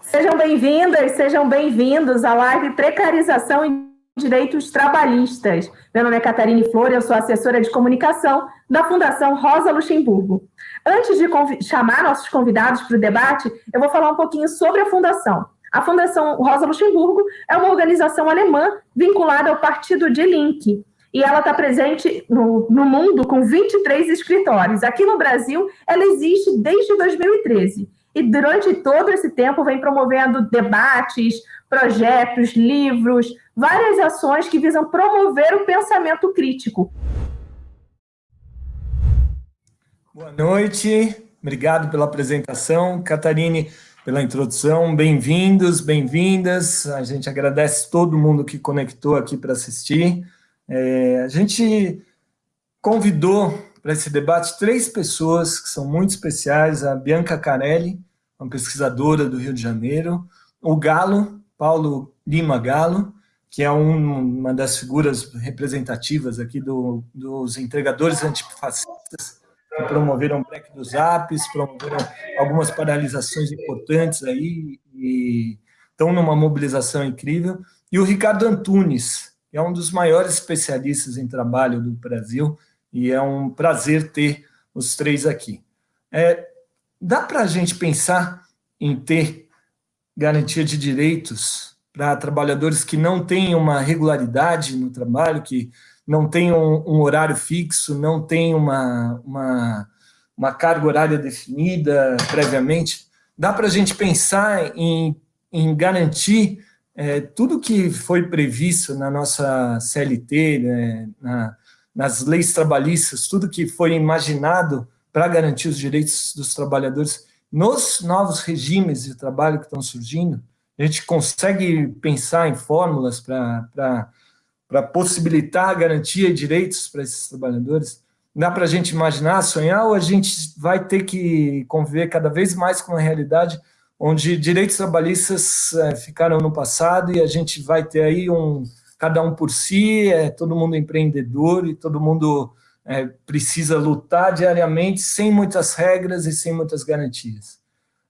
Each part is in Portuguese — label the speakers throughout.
Speaker 1: Sejam bem-vindas, sejam bem-vindos à live Precarização e Direitos Trabalhistas. Meu nome é Catarine Flor, eu sou assessora de comunicação da Fundação Rosa Luxemburgo. Antes de chamar nossos convidados para o debate, eu vou falar um pouquinho sobre a Fundação. A Fundação Rosa Luxemburgo é uma organização alemã vinculada ao Partido de Link, e ela está presente no, no, mundo com 23 escritórios. Aqui no Brasil, ela existe desde 2013 e durante todo esse tempo vem promovendo debates, projetos, livros, várias ações que visam promover o pensamento crítico.
Speaker 2: Boa noite, obrigado pela apresentação, Catarine, pela introdução. Bem-vindos, bem-vindas. A gente agradece todo mundo que conectou aqui para assistir. É, a gente convidou para esse debate três pessoas que são muito especiais: a Bianca Carelli, uma pesquisadora do Rio de Janeiro, o Galo, Paulo Lima Galo, que é um, uma das figuras representativas aqui do, dos entregadores antifascistas, que promoveram o break dos apps, promoveram algumas paralisações importantes aí, e estão numa mobilização incrível. E o Ricardo Antunes, é um dos maiores especialistas em trabalho do Brasil, e é um prazer ter os três aqui. É, dá para a gente pensar em ter garantia de direitos para trabalhadores que não têm uma regularidade no trabalho, que não têm um, um horário fixo, não têm uma, uma, uma, carga horária definida previamente. Dá para a gente pensar em, em garantir é, tudo que foi previsto na nossa CLT, né, na, nas leis trabalhistas, tudo que foi imaginado para garantir os direitos dos trabalhadores nos novos regimes de trabalho que estão surgindo, a gente consegue pensar em fórmulas para possibilitar a garantia de direitos para esses trabalhadores? Dá para a gente imaginar, sonhar, ou a gente vai ter que conviver cada vez mais com uma realidade onde direitos trabalhistas é, ficaram no passado e a gente vai ter aí um cada um por si, é, todo mundo empreendedor e todo mundo é, precisa lutar diariamente sem muitas regras e sem muitas garantias.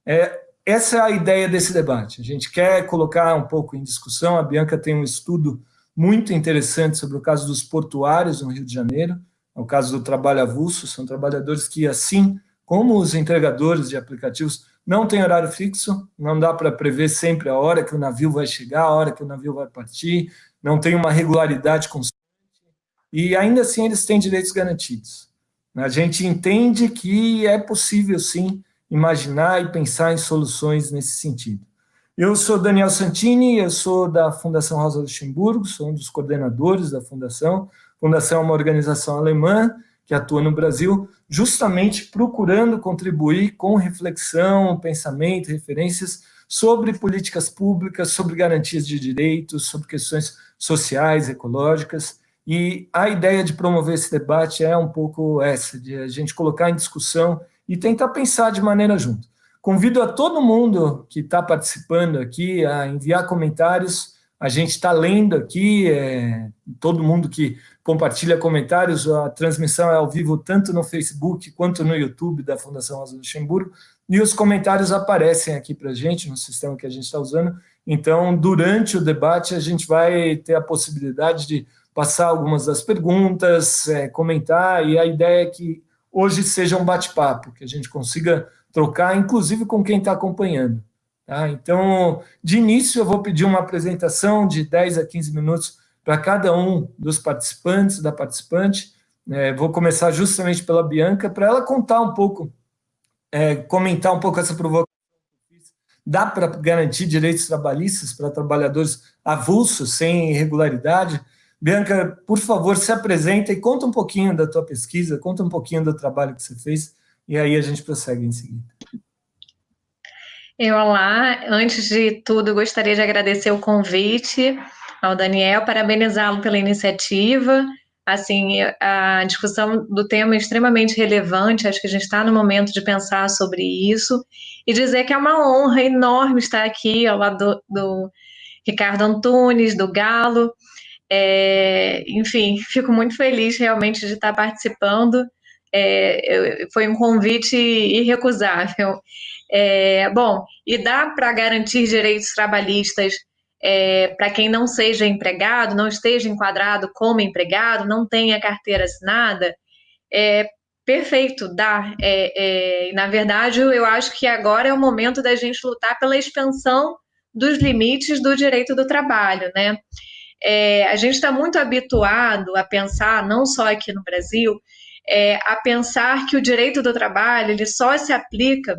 Speaker 2: É, essa é a ideia desse debate. A gente quer colocar um pouco em discussão, a Bianca tem um estudo muito interessante sobre o caso dos portuários no Rio de Janeiro, é o caso do trabalho avulso, são trabalhadores que, assim como os entregadores de aplicativos, não têm horário fixo, não dá para prever sempre a hora que o navio vai chegar, a hora que o navio vai partir, não tem uma regularidade constante, e ainda assim eles têm direitos garantidos. A gente entende que é possível, sim, imaginar e pensar em soluções nesse sentido. Eu sou Daniel Santini, eu sou da Fundação Rosa Luxemburgo, sou um dos coordenadores da Fundação. A Fundação é uma organização alemã que atua no Brasil, justamente procurando contribuir com reflexão, pensamento, referências sobre políticas públicas, sobre garantias de direitos, sobre questões sociais, ecológicas, e a ideia de promover esse debate é um pouco essa, de a gente colocar em discussão e tentar pensar de maneira junto. Convido a todo mundo que está participando aqui a enviar comentários. A gente está lendo aqui, é, todo mundo que compartilha comentários, a transmissão é ao vivo tanto no Facebook quanto no YouTube da Fundação Rosa Luxemburgo, e os comentários aparecem aqui para a gente, no sistema que a gente está usando. Então, durante o debate, a gente vai ter a possibilidade de passar algumas das perguntas, é, comentar, e a ideia é que hoje seja um bate-papo, que a gente consiga trocar, inclusive com quem está acompanhando. Tá? Então, de início, eu vou pedir uma apresentação de 10 a 15 minutos para cada um dos participantes, da participante. É, vou começar justamente pela Bianca, para ela contar um pouco, é, comentar um pouco essa provocação. Dá para garantir direitos trabalhistas para trabalhadores avulsos, sem irregularidade? Bianca, por favor, se apresenta e conta um pouquinho da tua pesquisa, conta um pouquinho do trabalho que você fez, e aí a gente prossegue em seguida.
Speaker 3: Eu, olá, antes de tudo, gostaria de agradecer o convite ao Daniel, parabenizá-lo pela iniciativa. Assim, a discussão do tema é extremamente relevante, acho que a gente está no momento de pensar sobre isso, e dizer que é uma honra enorme estar aqui ao lado do, do Ricardo Antunes, do Galo, é, enfim, fico muito feliz realmente de estar participando. é, foi um convite irrecusável. É, bom, e dá para garantir direitos trabalhistas é, para quem não seja empregado, não esteja enquadrado como empregado, não tenha carteira assinada? É, perfeito, dá. É, é, na verdade, eu acho que agora é o momento da gente lutar pela expansão dos limites do direito do trabalho, né? É, a gente está muito habituado a pensar, não só aqui no Brasil, é, a pensar que o direito do trabalho ele só se aplica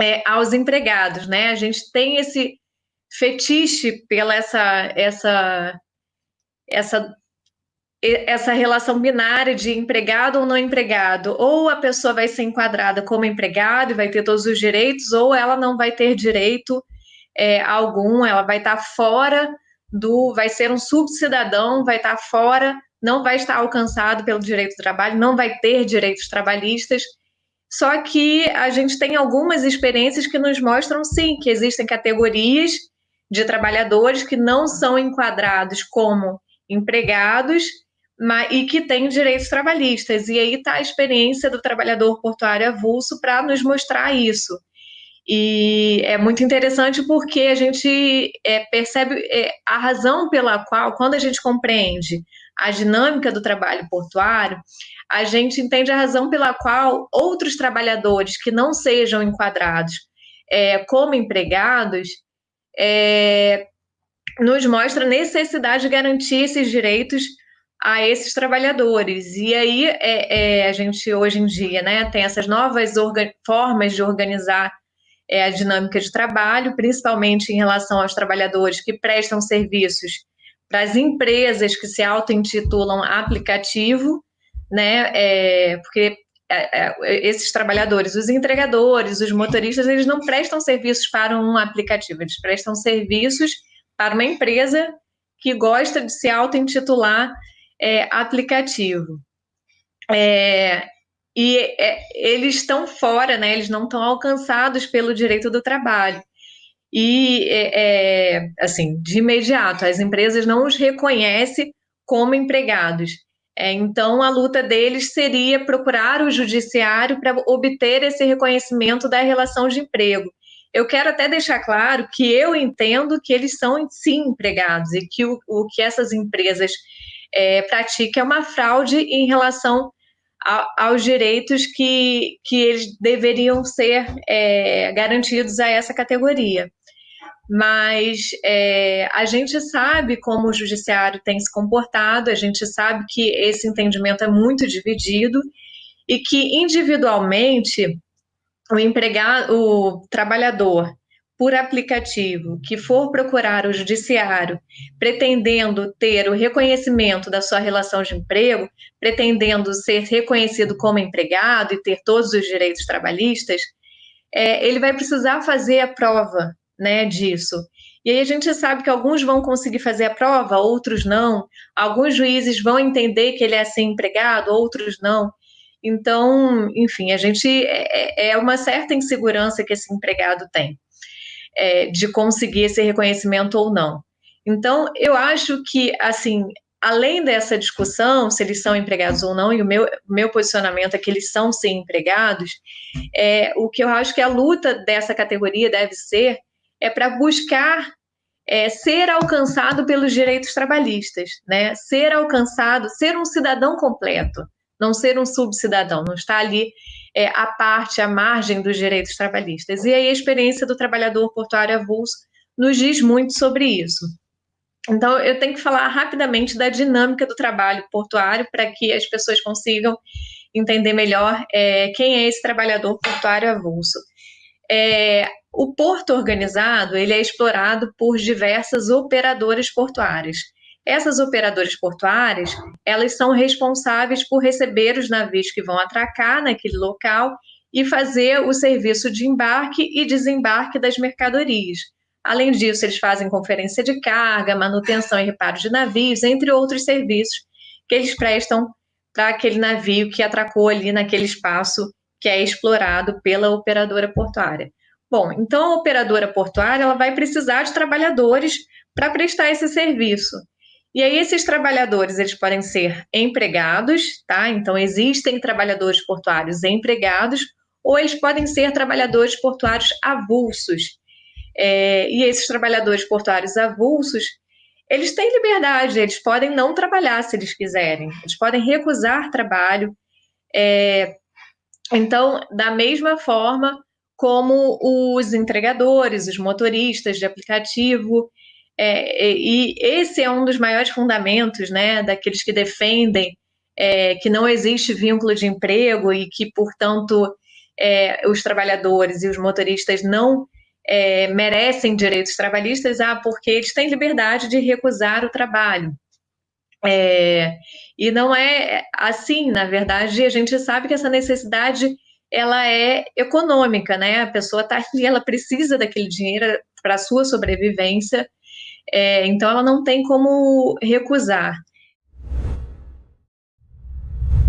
Speaker 3: é, aos empregados, né? A gente tem esse fetiche pela essa essa essa essa relação binária de empregado ou não empregado, ou a pessoa vai ser enquadrada como empregado e vai ter todos os direitos, ou ela não vai ter direito é, algum, ela vai estar fora do, vai ser um subcidadão, vai estar fora, não vai estar alcançado pelo direito do trabalho, não vai ter direitos trabalhistas. Só que a gente tem algumas experiências que nos mostram sim que existem categorias de trabalhadores que não são enquadrados como empregados mas, e que têm direitos trabalhistas. E aí está a experiência do trabalhador portuário avulso para nos mostrar isso. E é muito interessante porque a gente é, percebe é, a razão pela qual, quando a gente compreende a dinâmica do trabalho portuário, a gente entende a razão pela qual outros trabalhadores que não sejam enquadrados é, como empregados é, nos mostra a necessidade de garantir esses direitos a esses trabalhadores. E aí é, é, a gente hoje em dia né, tem essas novas formas de organizar é, a dinâmica de trabalho, principalmente em relação aos trabalhadores que prestam serviços para as empresas que se auto-intitulam aplicativo, né? É, porque é, é, esses trabalhadores, os entregadores, os motoristas, eles não prestam serviços para um aplicativo, eles prestam serviços para uma empresa que gosta de se auto-intitular é, aplicativo. É, e é, eles estão fora, né? Eles não estão alcançados pelo direito do trabalho. E, é, assim, de imediato, as empresas não os reconhecem como empregados. É, então, a luta deles seria procurar o judiciário para obter esse reconhecimento da relação de emprego. Eu quero até deixar claro que eu entendo que eles são, sim, empregados e que o, o que essas empresas é, praticam é uma fraude em relação aos direitos que, que eles deveriam ser é, garantidos a essa categoria. Mas é, a gente sabe como o judiciário tem se comportado, a gente sabe que esse entendimento é muito dividido e que individualmente o empregado, o trabalhador por aplicativo que for procurar o judiciário pretendendo ter o reconhecimento da sua relação de emprego, pretendendo ser reconhecido como empregado e ter todos os direitos trabalhistas, é, ele vai precisar fazer a prova né, disso. E aí a gente sabe que alguns vão conseguir fazer a prova, outros não. Alguns juízes vão entender que ele é assim empregado, outros não. Então, enfim, a gente é, é, é uma certa insegurança que esse empregado tem é, de conseguir esse reconhecimento ou não. Então, eu acho que, assim, além dessa discussão, se eles são empregados ou não, e o meu, meu posicionamento é que eles são sim empregados, é, o que eu acho que a luta dessa categoria deve ser é para buscar é, ser alcançado pelos direitos trabalhistas, né? Ser alcançado, ser um cidadão completo, não ser um subcidadão, não estar ali é, à parte, à margem dos direitos trabalhistas. E aí a experiência do trabalhador portuário avulso nos diz muito sobre isso. Então, eu tenho que falar rapidamente da dinâmica do trabalho portuário para que as pessoas consigam entender melhor é, quem é esse trabalhador portuário avulso. É, o porto organizado ele é explorado por diversas operadoras portuárias. Essas operadoras portuárias, elas são responsáveis por receber os navios que vão atracar naquele local e fazer o serviço de embarque e desembarque das mercadorias. Além disso, eles fazem conferência de carga, manutenção e reparo de navios, entre outros serviços que eles prestam para aquele navio que atracou ali naquele espaço que é explorado pela operadora portuária. Bom, então a operadora portuária ela vai precisar de trabalhadores para prestar esse serviço. E aí esses trabalhadores, eles podem ser empregados, tá? Então existem trabalhadores portuários empregados, ou eles podem ser trabalhadores portuários avulsos. É, e esses trabalhadores portuários avulsos, eles têm liberdade, eles podem não trabalhar se eles quiserem, eles podem recusar trabalho. É, então, da mesma forma como os entregadores, os motoristas de aplicativo, é, e esse é um dos maiores fundamentos, né, daqueles que defendem é, que não existe vínculo de emprego e que, portanto, é, os trabalhadores e os motoristas não é, merecem direitos trabalhistas, ah, porque eles têm liberdade de recusar o trabalho. É, e não é assim, na verdade, a gente sabe que essa necessidade ela é econômica, né? A pessoa está ali, ela precisa daquele dinheiro para a sua sobrevivência é, então, ela não tem como recusar.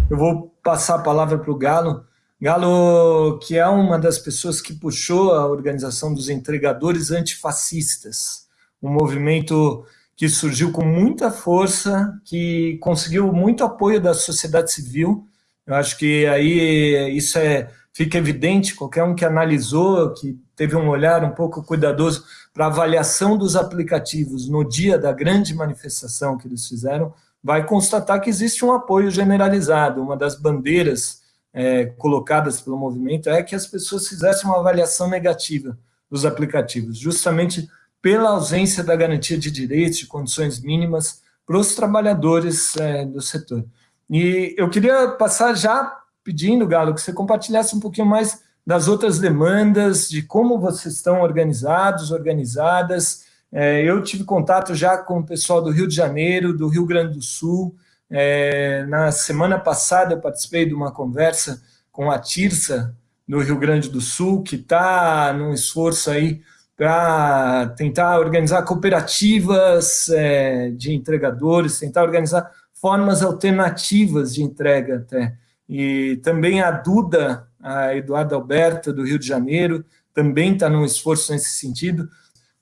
Speaker 2: Eu vou passar a palavra para o Galo. Galo, que é uma das pessoas que puxou a organização dos entregadores antifascistas, um movimento que surgiu com muita força, que conseguiu muito apoio da sociedade civil. Eu acho que aí isso é, fica evidente, qualquer um que analisou, que teve um olhar um pouco cuidadoso para avaliação dos aplicativos no dia da grande manifestação que eles fizeram, vai constatar que existe um apoio generalizado. Uma das bandeiras é, colocadas pelo movimento é que as pessoas fizessem uma avaliação negativa dos aplicativos, justamente pela ausência da garantia de direitos, de condições mínimas para os trabalhadores é, do setor. E eu queria passar já pedindo, Galo, que você compartilhasse um pouquinho mais das outras demandas, de como vocês estão organizados, organizadas. É, eu tive contato já com o pessoal do Rio de Janeiro, do Rio Grande do Sul. É, na semana passada eu participei de uma conversa com a Tirsa, do Rio Grande do Sul, que está num esforço aí para tentar organizar cooperativas é, de entregadores, tentar organizar formas alternativas de entrega até. E também a Duda, a Eduardo Alberto, do Rio de Janeiro, também está num esforço nesse sentido.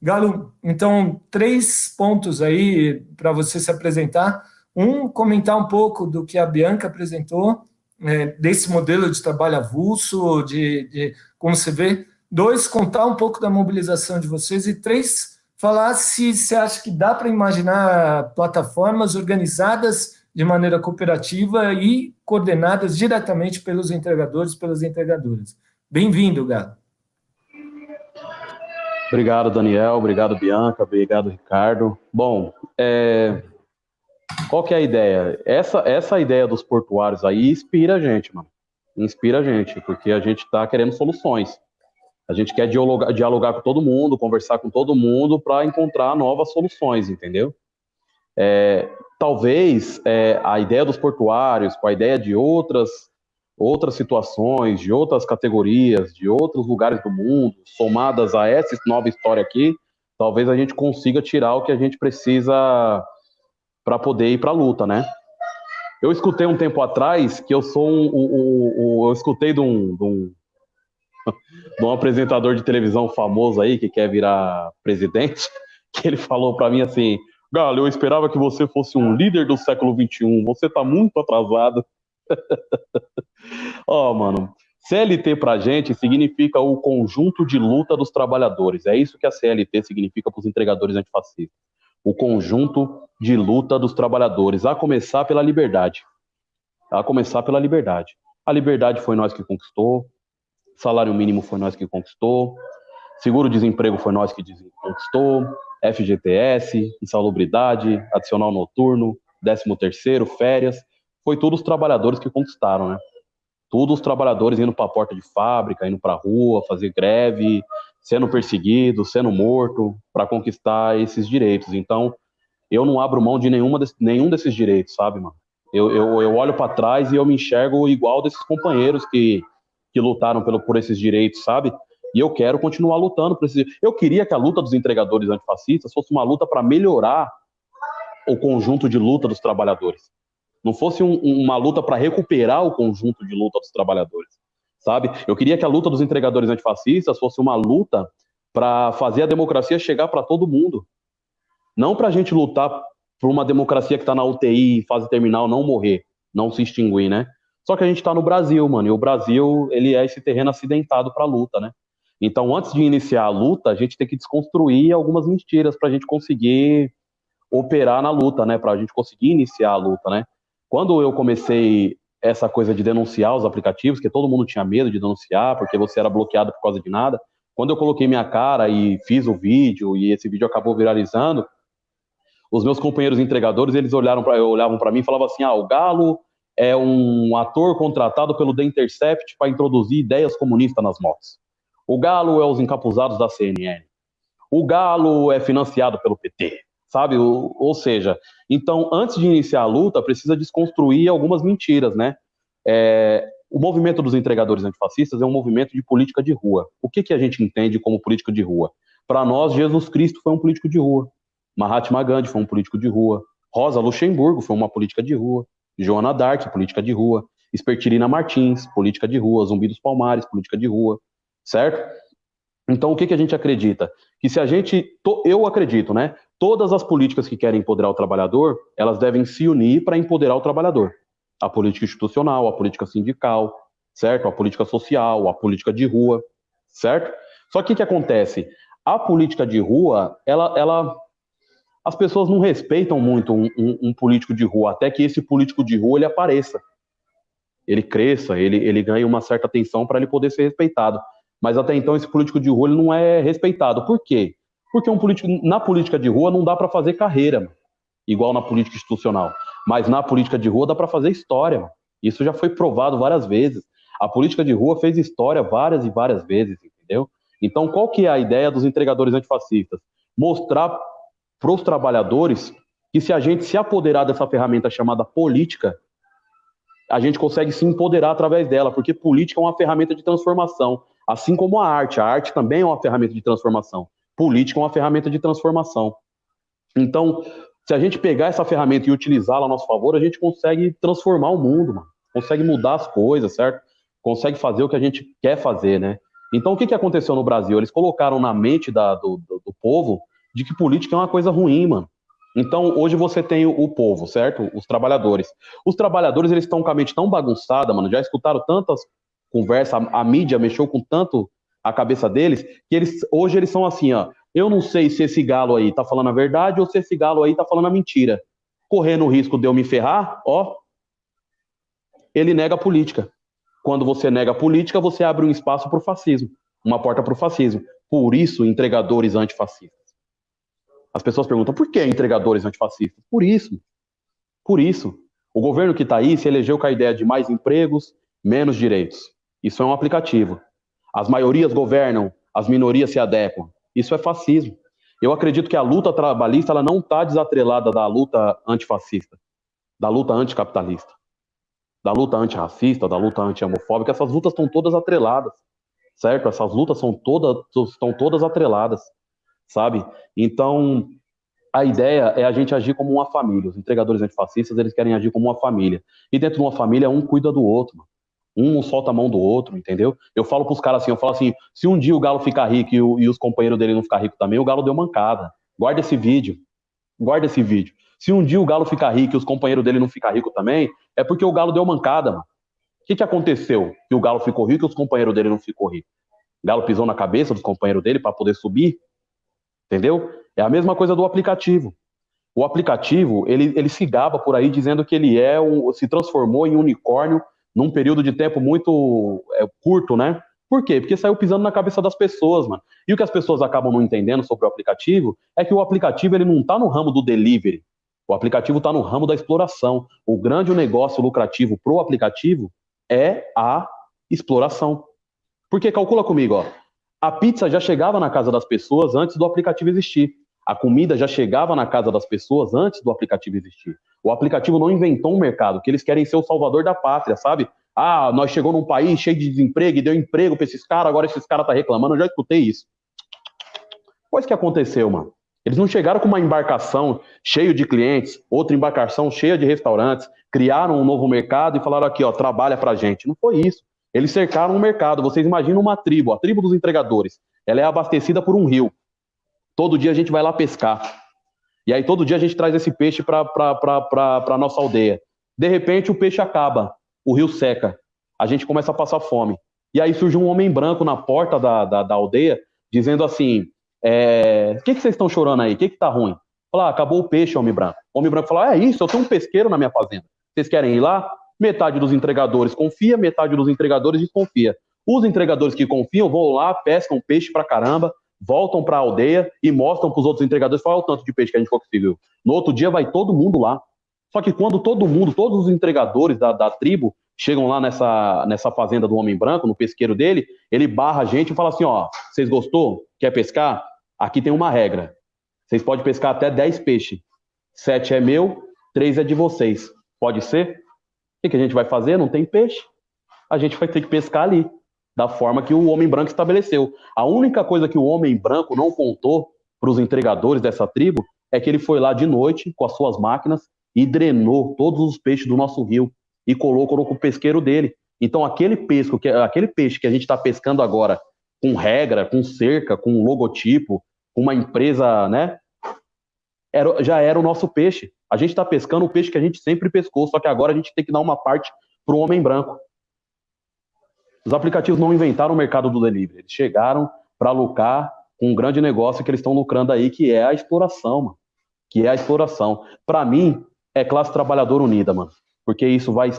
Speaker 2: Galo, então, três pontos aí para você se apresentar. Um, comentar um pouco do que a Bianca apresentou, é, desse modelo de trabalho avulso, de, de como você vê. Dois, contar um pouco da mobilização de vocês. E três, falar se você acha que dá para imaginar plataformas organizadas de maneira cooperativa e coordenadas diretamente pelos entregadores e pelas entregadoras. Bem-vindo, Galo.
Speaker 4: Obrigado, Daniel. Obrigado, Bianca. Obrigado, Ricardo. Bom, é... qual que é a ideia? Essa, essa ideia dos portuários aí inspira a gente, mano. Inspira a gente, porque a gente está querendo soluções. A gente quer dialogar, dialogar com todo mundo, conversar com todo mundo para encontrar novas soluções, entendeu? É, talvez é, a ideia dos portuários, com a ideia de outras, outras situações, de outras categorias, de outros lugares do mundo, somadas a essa nova história aqui, talvez a gente consiga tirar o que a gente precisa para poder ir para a luta, né? Eu escutei um tempo atrás que eu sou um, um, um, um eu escutei de um, de um, de um apresentador de televisão famoso aí que quer virar presidente, que ele falou para mim assim: Galo, eu esperava que você fosse um líder do século XXI. Você tá muito atrasado. Ó, oh, mano, CLT pra gente significa o conjunto de luta dos trabalhadores. É isso que a CLT significa para os entregadores antifascistas. O conjunto de luta dos trabalhadores, a começar pela liberdade. A começar pela liberdade. A liberdade foi nós que conquistou, salário mínimo foi nós que conquistou, seguro-desemprego foi nós que conquistou, FGTS, insalubridade, adicional noturno, 13 terceiro, férias, foi tudo os trabalhadores que conquistaram, né? Tudo os trabalhadores indo para a porta de fábrica, indo para a rua, fazer greve, sendo perseguido, sendo morto, para conquistar esses direitos. Então, eu não abro mão de nenhuma nenhum desses direitos, sabe, mano? Eu, eu, eu olho para trás e eu me enxergo igual desses companheiros que, que lutaram pelo, por esses direitos, sabe? E eu quero continuar lutando por esse. Eu queria que a luta dos entregadores antifascistas fosse uma luta para melhorar o conjunto de luta dos trabalhadores. Não fosse um, uma luta para recuperar o conjunto de luta dos trabalhadores, sabe? Eu queria que a luta dos entregadores antifascistas fosse uma luta para fazer a democracia chegar para todo mundo. Não para a gente lutar para uma democracia que está na UTI, fase terminal, não morrer, não se extinguir, né? Só que a gente está no Brasil, mano, e o Brasil, ele é esse terreno acidentado para luta, né? Então, antes de iniciar a luta, a gente tem que desconstruir algumas mentiras para a gente conseguir operar na luta, né? Para a gente conseguir iniciar a luta, né? Quando eu comecei essa coisa de denunciar os aplicativos, que todo mundo tinha medo de denunciar, porque você era bloqueado por causa de nada, quando eu coloquei minha cara e fiz o vídeo, e esse vídeo acabou viralizando, os meus companheiros entregadores, eles olharam para olhavam para mim e falavam assim: "Ah, o Galo é um ator contratado pelo The Intercept para introduzir ideias comunistas nas motos. O Galo é os encapuzados da CNN. O Galo é financiado pelo PT, sabe? Ou, seja, então antes de iniciar a luta, precisa desconstruir algumas mentiras, né? É, o movimento dos entregadores antifascistas é um movimento de política de rua. O que, que a gente entende como política de rua? Para nós, Jesus Cristo foi um político de rua. Mahatma Gandhi foi um político de rua. Rosa Luxemburgo foi uma política de rua. Joana Dark, política de rua. Espertirina Martins, política de rua. Zumbi dos Palmares, política de rua. Certo? Então, o que, que a gente acredita? Que se a gente. Eu acredito, né? Todas as políticas que querem empoderar o trabalhador, elas devem se unir para empoderar o trabalhador. A política institucional, a política sindical, certo? A política social, a política de rua, certo? Só que o que acontece? A política de rua, ela, ela as pessoas não respeitam muito um, um, um, político de rua, até que esse político de rua ele apareça, ele cresça, ele, ele ganhe uma certa atenção para ele poder ser respeitado. Mas até então esse político de rua ele não é respeitado. Por quê? Porque um político, na política de rua não dá para fazer carreira, igual na política institucional. Mas na política de rua dá para fazer história. Isso já foi provado várias vezes. A política de rua fez história várias e várias vezes, entendeu? Então, qual que é a ideia dos entregadores antifascistas? Mostrar para os trabalhadores que se a gente se apoderar dessa ferramenta chamada política, a gente consegue se empoderar através dela, porque política é uma ferramenta de transformação, assim como a arte. A arte também é uma ferramenta de transformação. Política é uma ferramenta de transformação. Então, se a gente pegar essa ferramenta e utilizá-la a nosso favor, a gente consegue transformar o mundo, mano. consegue mudar as coisas, certo? Consegue fazer o que a gente quer fazer, né? Então, o que, que aconteceu no Brasil? Eles colocaram na mente da, do, do, do povo de que política é uma coisa ruim, mano. Então, hoje você tem o, povo, certo? Os trabalhadores. Os trabalhadores, eles estão com a mente tão bagunçada, mano, já escutaram tantas conversas, a, a, mídia mexeu com tanto a cabeça deles, que eles hoje eles são assim, ó, eu não sei se esse galo aí tá falando a verdade ou se esse galo aí tá falando a mentira. Correndo o risco de eu me ferrar, ó, ele nega a política. Quando você nega a política, você abre um espaço para o fascismo, uma porta para o fascismo. Por isso, entregadores antifascistas. As pessoas perguntam por que entregadores antifascistas? Por isso. Por isso. O governo que está aí se elegeu com a ideia de mais empregos, menos direitos. Isso é um aplicativo. As maiorias governam, as minorias se adequam. Isso é fascismo. Eu acredito que a luta trabalhista ela não está desatrelada da luta antifascista, da luta anticapitalista, da luta antirracista, da luta anti-homofóbica. Essas lutas estão todas atreladas, certo? Essas lutas são todas, estão todas atreladas sabe? Então, a ideia é a gente agir como uma família. Os entregadores antifascistas, eles querem agir como uma família. E dentro de uma família, um cuida do outro. Um solta a mão do outro, entendeu? Eu falo pros caras assim, eu falo assim, se um dia o Galo ficar rico e, o, e os companheiros dele não ficar rico também, o Galo deu mancada. Guarda esse vídeo. Guarda esse vídeo. Se um dia o Galo ficar rico e os companheiros dele não ficar rico também, é porque o Galo deu mancada, mano. O que, que aconteceu que o Galo ficou rico e os companheiros dele não ficou rico? O Galo pisou na cabeça dos companheiros dele para poder subir? Entendeu? É a mesma coisa do aplicativo. O aplicativo, ele, ele se gaba por aí dizendo que ele é um, se transformou em unicórnio num período de tempo muito é, curto, né? Por quê? Porque saiu pisando na cabeça das pessoas, mano. E o que as pessoas acabam não entendendo sobre o aplicativo é que o aplicativo ele não está no ramo do delivery. O aplicativo está no ramo da exploração. O grande negócio lucrativo pro aplicativo é a exploração. Porque calcula comigo, ó. A pizza já chegava na casa das pessoas antes do aplicativo existir. A comida já chegava na casa das pessoas antes do aplicativo existir. O aplicativo não inventou um mercado, que eles querem ser o salvador da pátria, sabe? Ah, nós chegou num país cheio de desemprego e deu emprego para esses caras, agora esses caras tá reclamando. Eu já escutei isso. Pois que aconteceu, mano? Eles não chegaram com uma embarcação cheia de clientes, outra embarcação cheia de restaurantes, criaram um novo mercado e falaram aqui, ó, trabalha pra gente. Não foi isso. Eles cercaram o mercado. Vocês imaginam uma tribo, a tribo dos entregadores. Ela é abastecida por um rio. Todo dia a gente vai lá pescar. E aí todo dia a gente traz esse peixe para a nossa aldeia. De repente o peixe acaba, o rio seca, a gente começa a passar fome. E aí surge um homem branco na porta da, da, da aldeia, dizendo assim: é, O que, que vocês estão chorando aí? O que está ruim? Fala, ah, acabou o peixe, homem branco. O homem branco fala: É isso, eu tenho um pesqueiro na minha fazenda. Vocês querem ir lá? Metade dos entregadores confia, metade dos entregadores desconfia. Os entregadores que confiam vão lá, pescam peixe pra caramba, voltam para a aldeia e mostram para os outros entregadores é o tanto de peixe que a gente conseguiu. No outro dia vai todo mundo lá. Só que quando todo mundo, todos os entregadores da, da tribo chegam lá nessa, nessa fazenda do homem branco, no pesqueiro dele, ele barra a gente e fala assim: ó, vocês gostou? Quer pescar? Aqui tem uma regra. Vocês podem pescar até 10 peixes. Sete é meu, três é de vocês. Pode ser? O que a gente vai fazer? Não tem peixe. A gente vai ter que pescar ali da forma que o homem branco estabeleceu. A única coisa que o homem branco não contou para os entregadores dessa tribo é que ele foi lá de noite com as suas máquinas e drenou todos os peixes do nosso rio e colocou no pesqueiro dele. Então aquele pesco, que aquele peixe que a gente está pescando agora com regra, com cerca, com logotipo, com uma empresa, né? Era, já era o nosso peixe. A gente está pescando o peixe que a gente sempre pescou, só que agora a gente tem que dar uma parte para o homem branco. Os aplicativos não inventaram o mercado do delivery, eles chegaram para lucrar com um grande negócio que eles estão lucrando aí, que é a exploração, mano. Que é a exploração. Para mim, é classe trabalhadora unida, mano. Porque isso vai,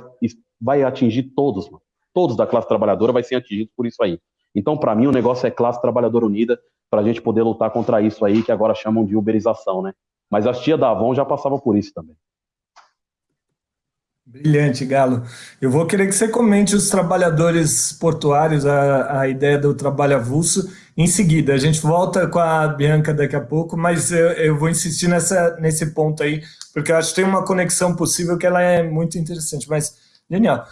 Speaker 4: vai atingir todos, mano. Todos da classe trabalhadora vai ser atingidos por isso aí. Então, para mim, o negócio é classe trabalhadora unida para a gente poder lutar contra isso aí, que agora chamam de uberização, né? Mas as tia da Avon já passavam por isso também.
Speaker 2: Brilhante, Galo. Eu vou querer que você comente os trabalhadores portuários, a, a ideia do trabalho avulso, em seguida. A gente volta com a Bianca daqui a pouco, mas eu, eu, vou insistir nessa, nesse ponto aí, porque eu acho que tem uma conexão possível que ela é muito interessante. Mas, genial.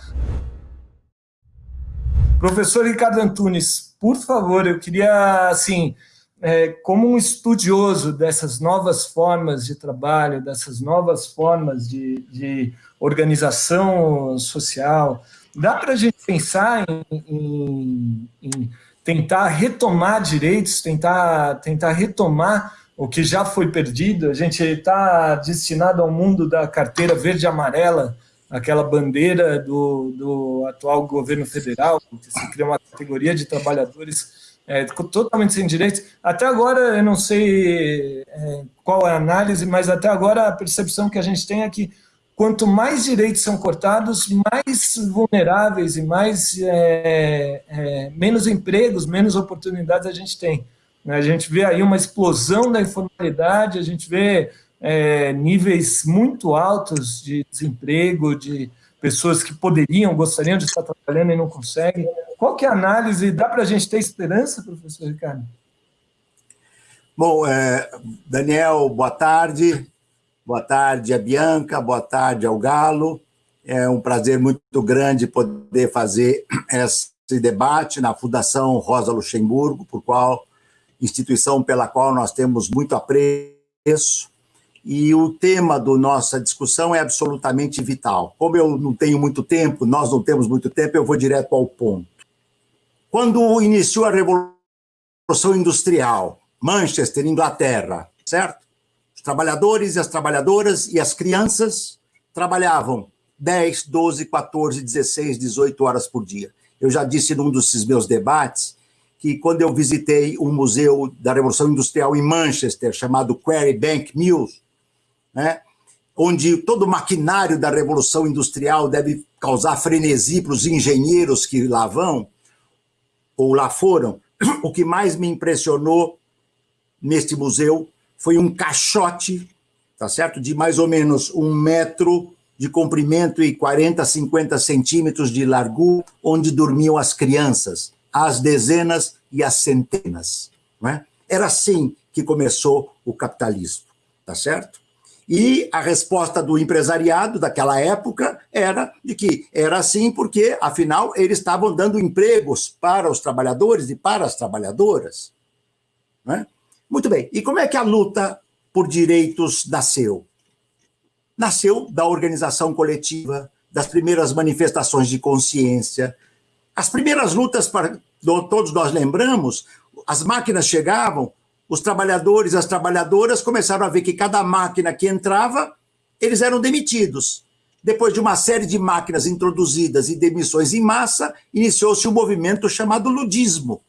Speaker 2: Professor Ricardo Antunes, por favor, eu queria, assim, é, como um estudioso dessas novas formas de trabalho, dessas novas formas de, de organização social, dá para a gente pensar em, em, em, tentar retomar direitos, tentar, tentar retomar o que já foi perdido. A gente está destinado ao mundo da carteira verde amarela, aquela bandeira do, do atual governo federal, que se cria uma categoria de trabalhadores é, totalmente sem direitos. Até agora, eu não sei é, qual é a análise, mas até agora a percepção que a gente tem é que quanto mais direitos são cortados, mais vulneráveis e mais é, é menos empregos, menos oportunidades a gente tem. A gente vê aí uma explosão da informalidade, a gente vê é, níveis muito altos de desemprego, de pessoas que poderiam, gostariam de estar trabalhando e não conseguem. Qual que é a análise? Dá para a gente ter esperança, professor Ricardo?
Speaker 5: Bom, é, Daniel, boa tarde. Boa tarde a Bianca, boa tarde ao Galo. É um prazer muito grande poder fazer esse debate na Fundação Rosa Luxemburgo, por qual instituição pela qual nós temos muito apreço e o tema da nossa discussão é absolutamente vital. Como eu não tenho muito tempo, nós não temos muito tempo, eu vou direto ao ponto. Quando iniciou a Revolução Industrial, Manchester, Inglaterra, certo? Os trabalhadores e as trabalhadoras e as crianças trabalhavam 10, 12, 14, 16, 18 horas por dia. Eu já disse num desses meus debates que quando eu visitei um museu da Revolução Industrial em Manchester, chamado Quarry Bank Mills, né? onde todo o maquinário da Revolução Industrial deve causar frenesi para os engenheiros que lá vão, ou lá foram, o que mais me impressionou neste museu foi um caixote, tá certo? De mais ou menos um metro de comprimento e 40, 50 centímetros de largura, onde dormiam as crianças, as dezenas e as centenas. Não é? Era assim que começou o capitalismo, tá certo? E a resposta do empresariado daquela época era de que era assim porque, afinal, eles estavam dando empregos para os trabalhadores e para as trabalhadoras. Né? Muito bem. E como é que a luta por direitos nasceu? Nasceu da organização coletiva, das primeiras manifestações de consciência. As primeiras lutas, para, todos nós lembramos, as máquinas chegavam, os trabalhadores as trabalhadoras começaram a ver que cada máquina que entrava, eles eram demitidos. Depois de uma série de máquinas introduzidas e demissões em massa, iniciou-se um movimento chamado ludismo.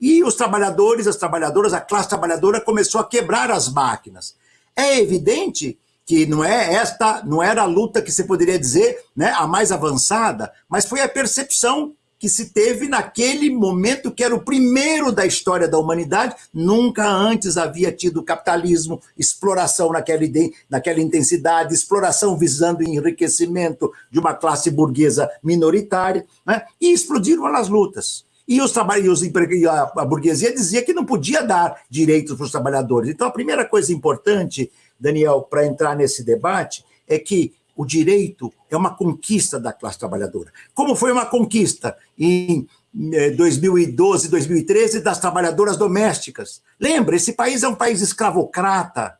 Speaker 5: E os trabalhadores, as trabalhadoras, a classe trabalhadora começou a quebrar as máquinas. É evidente que não é esta, não era a luta que se poderia dizer, né, a mais avançada, mas foi a percepção que se teve naquele momento que era o primeiro da história da humanidade, nunca antes havia tido capitalismo, exploração naquela, naquela intensidade, exploração visando enriquecimento de uma classe burguesa minoritária, né? e explodiram as lutas. E os trabalhadores, a burguesia dizia que não podia dar direitos para os trabalhadores. Então, a primeira coisa importante Daniel, para entrar nesse debate, é que o direito é uma conquista da classe trabalhadora. Como foi uma conquista em 2012, eh, 2013 das trabalhadoras domésticas. Lembra, esse país é um país escravocrata,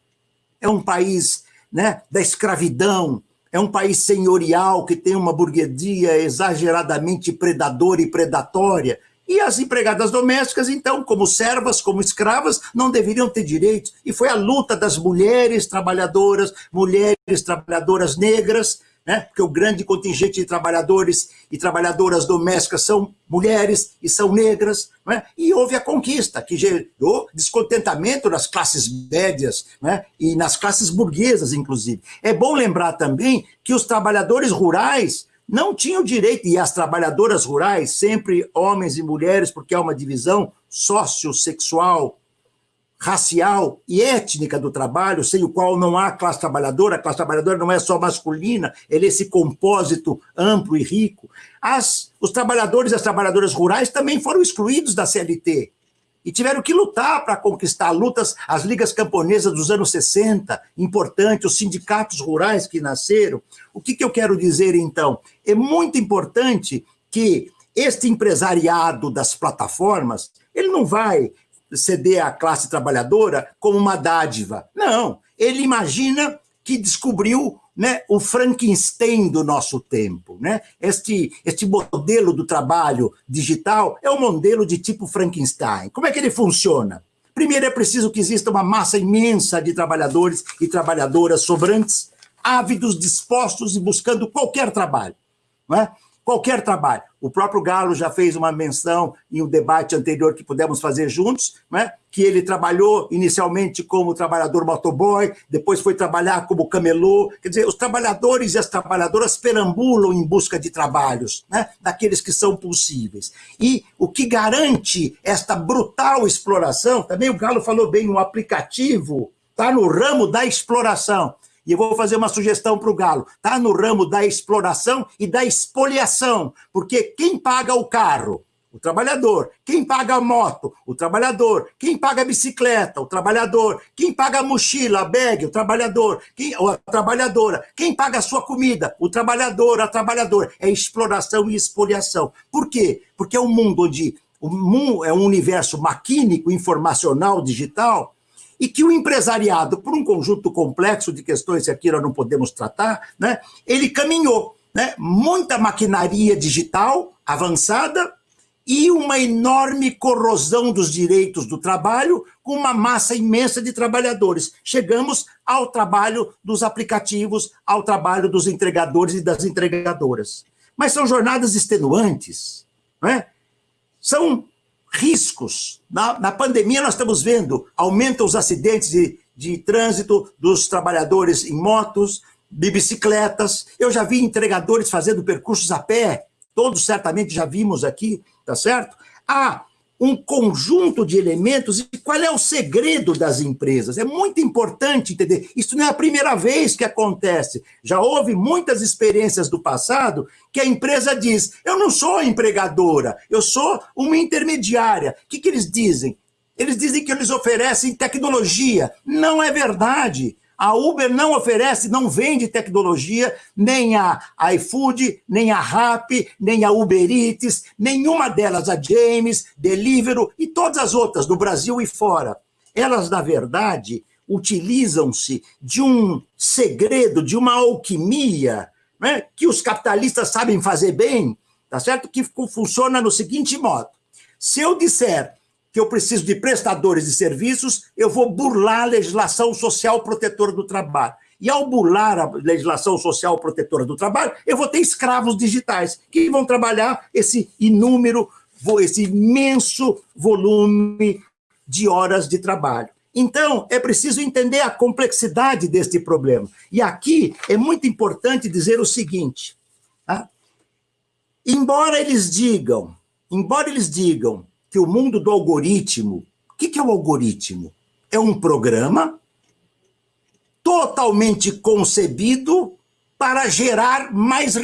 Speaker 5: é um país né, da escravidão, é um país senhorial que tem uma burguesia exageradamente predadora e predatória. E as empregadas domésticas, então, como servas, como escravas, não deveriam ter direitos. E foi a luta das mulheres trabalhadoras, mulheres trabalhadoras negras, né? porque o grande contingente de trabalhadores e trabalhadoras domésticas são mulheres e são negras, né? e houve a conquista, que gerou descontentamento nas classes médias né? e nas classes burguesas, inclusive. É bom lembrar também que os trabalhadores rurais não tinham direito, e as trabalhadoras rurais, sempre homens e mulheres, porque há uma divisão sociossexual, racial e étnica do trabalho, sem o qual não há classe trabalhadora, a classe trabalhadora não é só masculina, ele é esse compósito amplo e rico. As, os trabalhadores e as trabalhadoras rurais também foram excluídos da CLT e tiveram que lutar para conquistar lutas, as ligas camponesas dos anos 60, importante, os sindicatos rurais que nasceram. O que, que eu quero dizer, então? É muito importante que este empresariado das plataformas, ele não vai ceder à classe trabalhadora como uma dádiva. Não, ele imagina que descobriu né, o Frankenstein do nosso tempo. Né? Este, este modelo do trabalho digital é um modelo de tipo Frankenstein. Como é que ele funciona? Primeiro, é preciso que exista uma massa imensa de trabalhadores e trabalhadoras sobrantes, ávidos, dispostos e buscando qualquer trabalho. Não é? Qualquer trabalho. O próprio Galo já fez uma menção em um debate anterior que pudemos fazer juntos, né? que ele trabalhou inicialmente como trabalhador motoboy, depois foi trabalhar como camelô. Quer dizer, os trabalhadores e as trabalhadoras perambulam em busca de trabalhos, né? daqueles que são possíveis. E o que garante esta brutal exploração, também o Galo falou bem, um aplicativo está no ramo da exploração. E eu vou fazer uma sugestão para o Galo. Está no ramo da exploração e da expoliação. Porque quem paga o carro? O trabalhador. Quem paga a moto? O trabalhador. Quem paga a bicicleta? O trabalhador. Quem paga a mochila, a bag? O trabalhador. Quem, a trabalhadora. Quem paga a sua comida? O trabalhador, a trabalhadora. É exploração e expoliação. Por quê? Porque é um mundo onde o mundo é um universo maquínico, informacional, digital, e que o empresariado, por um conjunto complexo de questões que aqui nós não podemos tratar, né, ele caminhou. Né, muita maquinaria digital avançada e uma enorme corrosão dos direitos do trabalho com uma massa imensa de trabalhadores. Chegamos ao trabalho dos aplicativos, ao trabalho dos entregadores e das entregadoras. Mas são jornadas extenuantes, né? são riscos. Na, na pandemia, nós estamos vendo, aumentam os acidentes de, de trânsito dos trabalhadores em motos, de bicicletas. Eu já vi entregadores fazendo percursos a pé, todos certamente já vimos aqui, tá certo? Há um conjunto de elementos e qual é o segredo das empresas. É muito importante entender. Isso não é a primeira vez que acontece. Já houve muitas experiências do passado que a empresa diz: eu não sou empregadora, eu sou uma intermediária. O que, que eles dizem? Eles dizem que eles oferecem tecnologia. Não é verdade. A Uber não oferece, não vende tecnologia, nem a iFood, nem a Rappi, nem a Uber Eats, nenhuma delas, a James, Deliveroo e todas as outras, do Brasil e fora. Elas, na verdade, utilizam-se de um segredo, de uma alquimia, né, que os capitalistas sabem fazer bem, tá certo? Que funciona no seguinte modo. Se eu disser que eu preciso de prestadores de serviços, eu vou burlar a legislação social protetora do trabalho. E ao burlar a legislação social protetora do trabalho, eu vou ter escravos digitais que vão trabalhar esse inúmero, esse imenso volume de horas de trabalho. Então, é preciso entender a complexidade deste problema. E aqui é muito importante dizer o seguinte: tá? embora eles digam, embora eles digam que o mundo do algoritmo, o que é o algoritmo? É um programa totalmente concebido para gerar mais,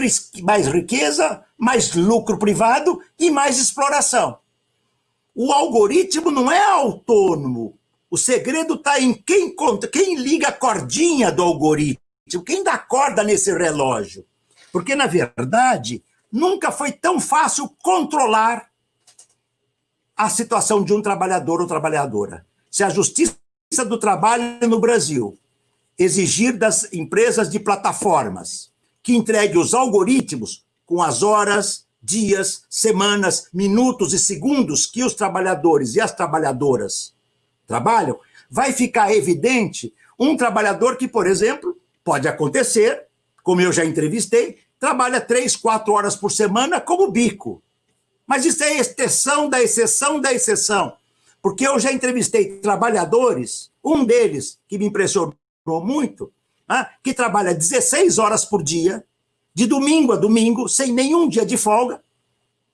Speaker 5: mais riqueza, mais lucro privado e mais exploração. O algoritmo não é autônomo. O segredo está em quem conta, quem liga a cordinha do algoritmo, quem dá corda nesse relógio. Porque, na verdade, nunca foi tão fácil controlar a situação de um trabalhador ou trabalhadora. Se a Justiça do Trabalho no Brasil exigir das empresas de plataformas que entregue os algoritmos com as horas, dias, semanas, minutos e segundos que os trabalhadores e as trabalhadoras trabalham, vai ficar evidente um trabalhador que, por exemplo, pode acontecer, como eu já entrevistei, trabalha três, quatro horas por semana como bico. Mas isso é exceção da exceção da exceção. Porque eu já entrevistei trabalhadores, um deles que me impressionou muito, né, que trabalha 16 horas por dia, de domingo a domingo, sem nenhum dia de folga,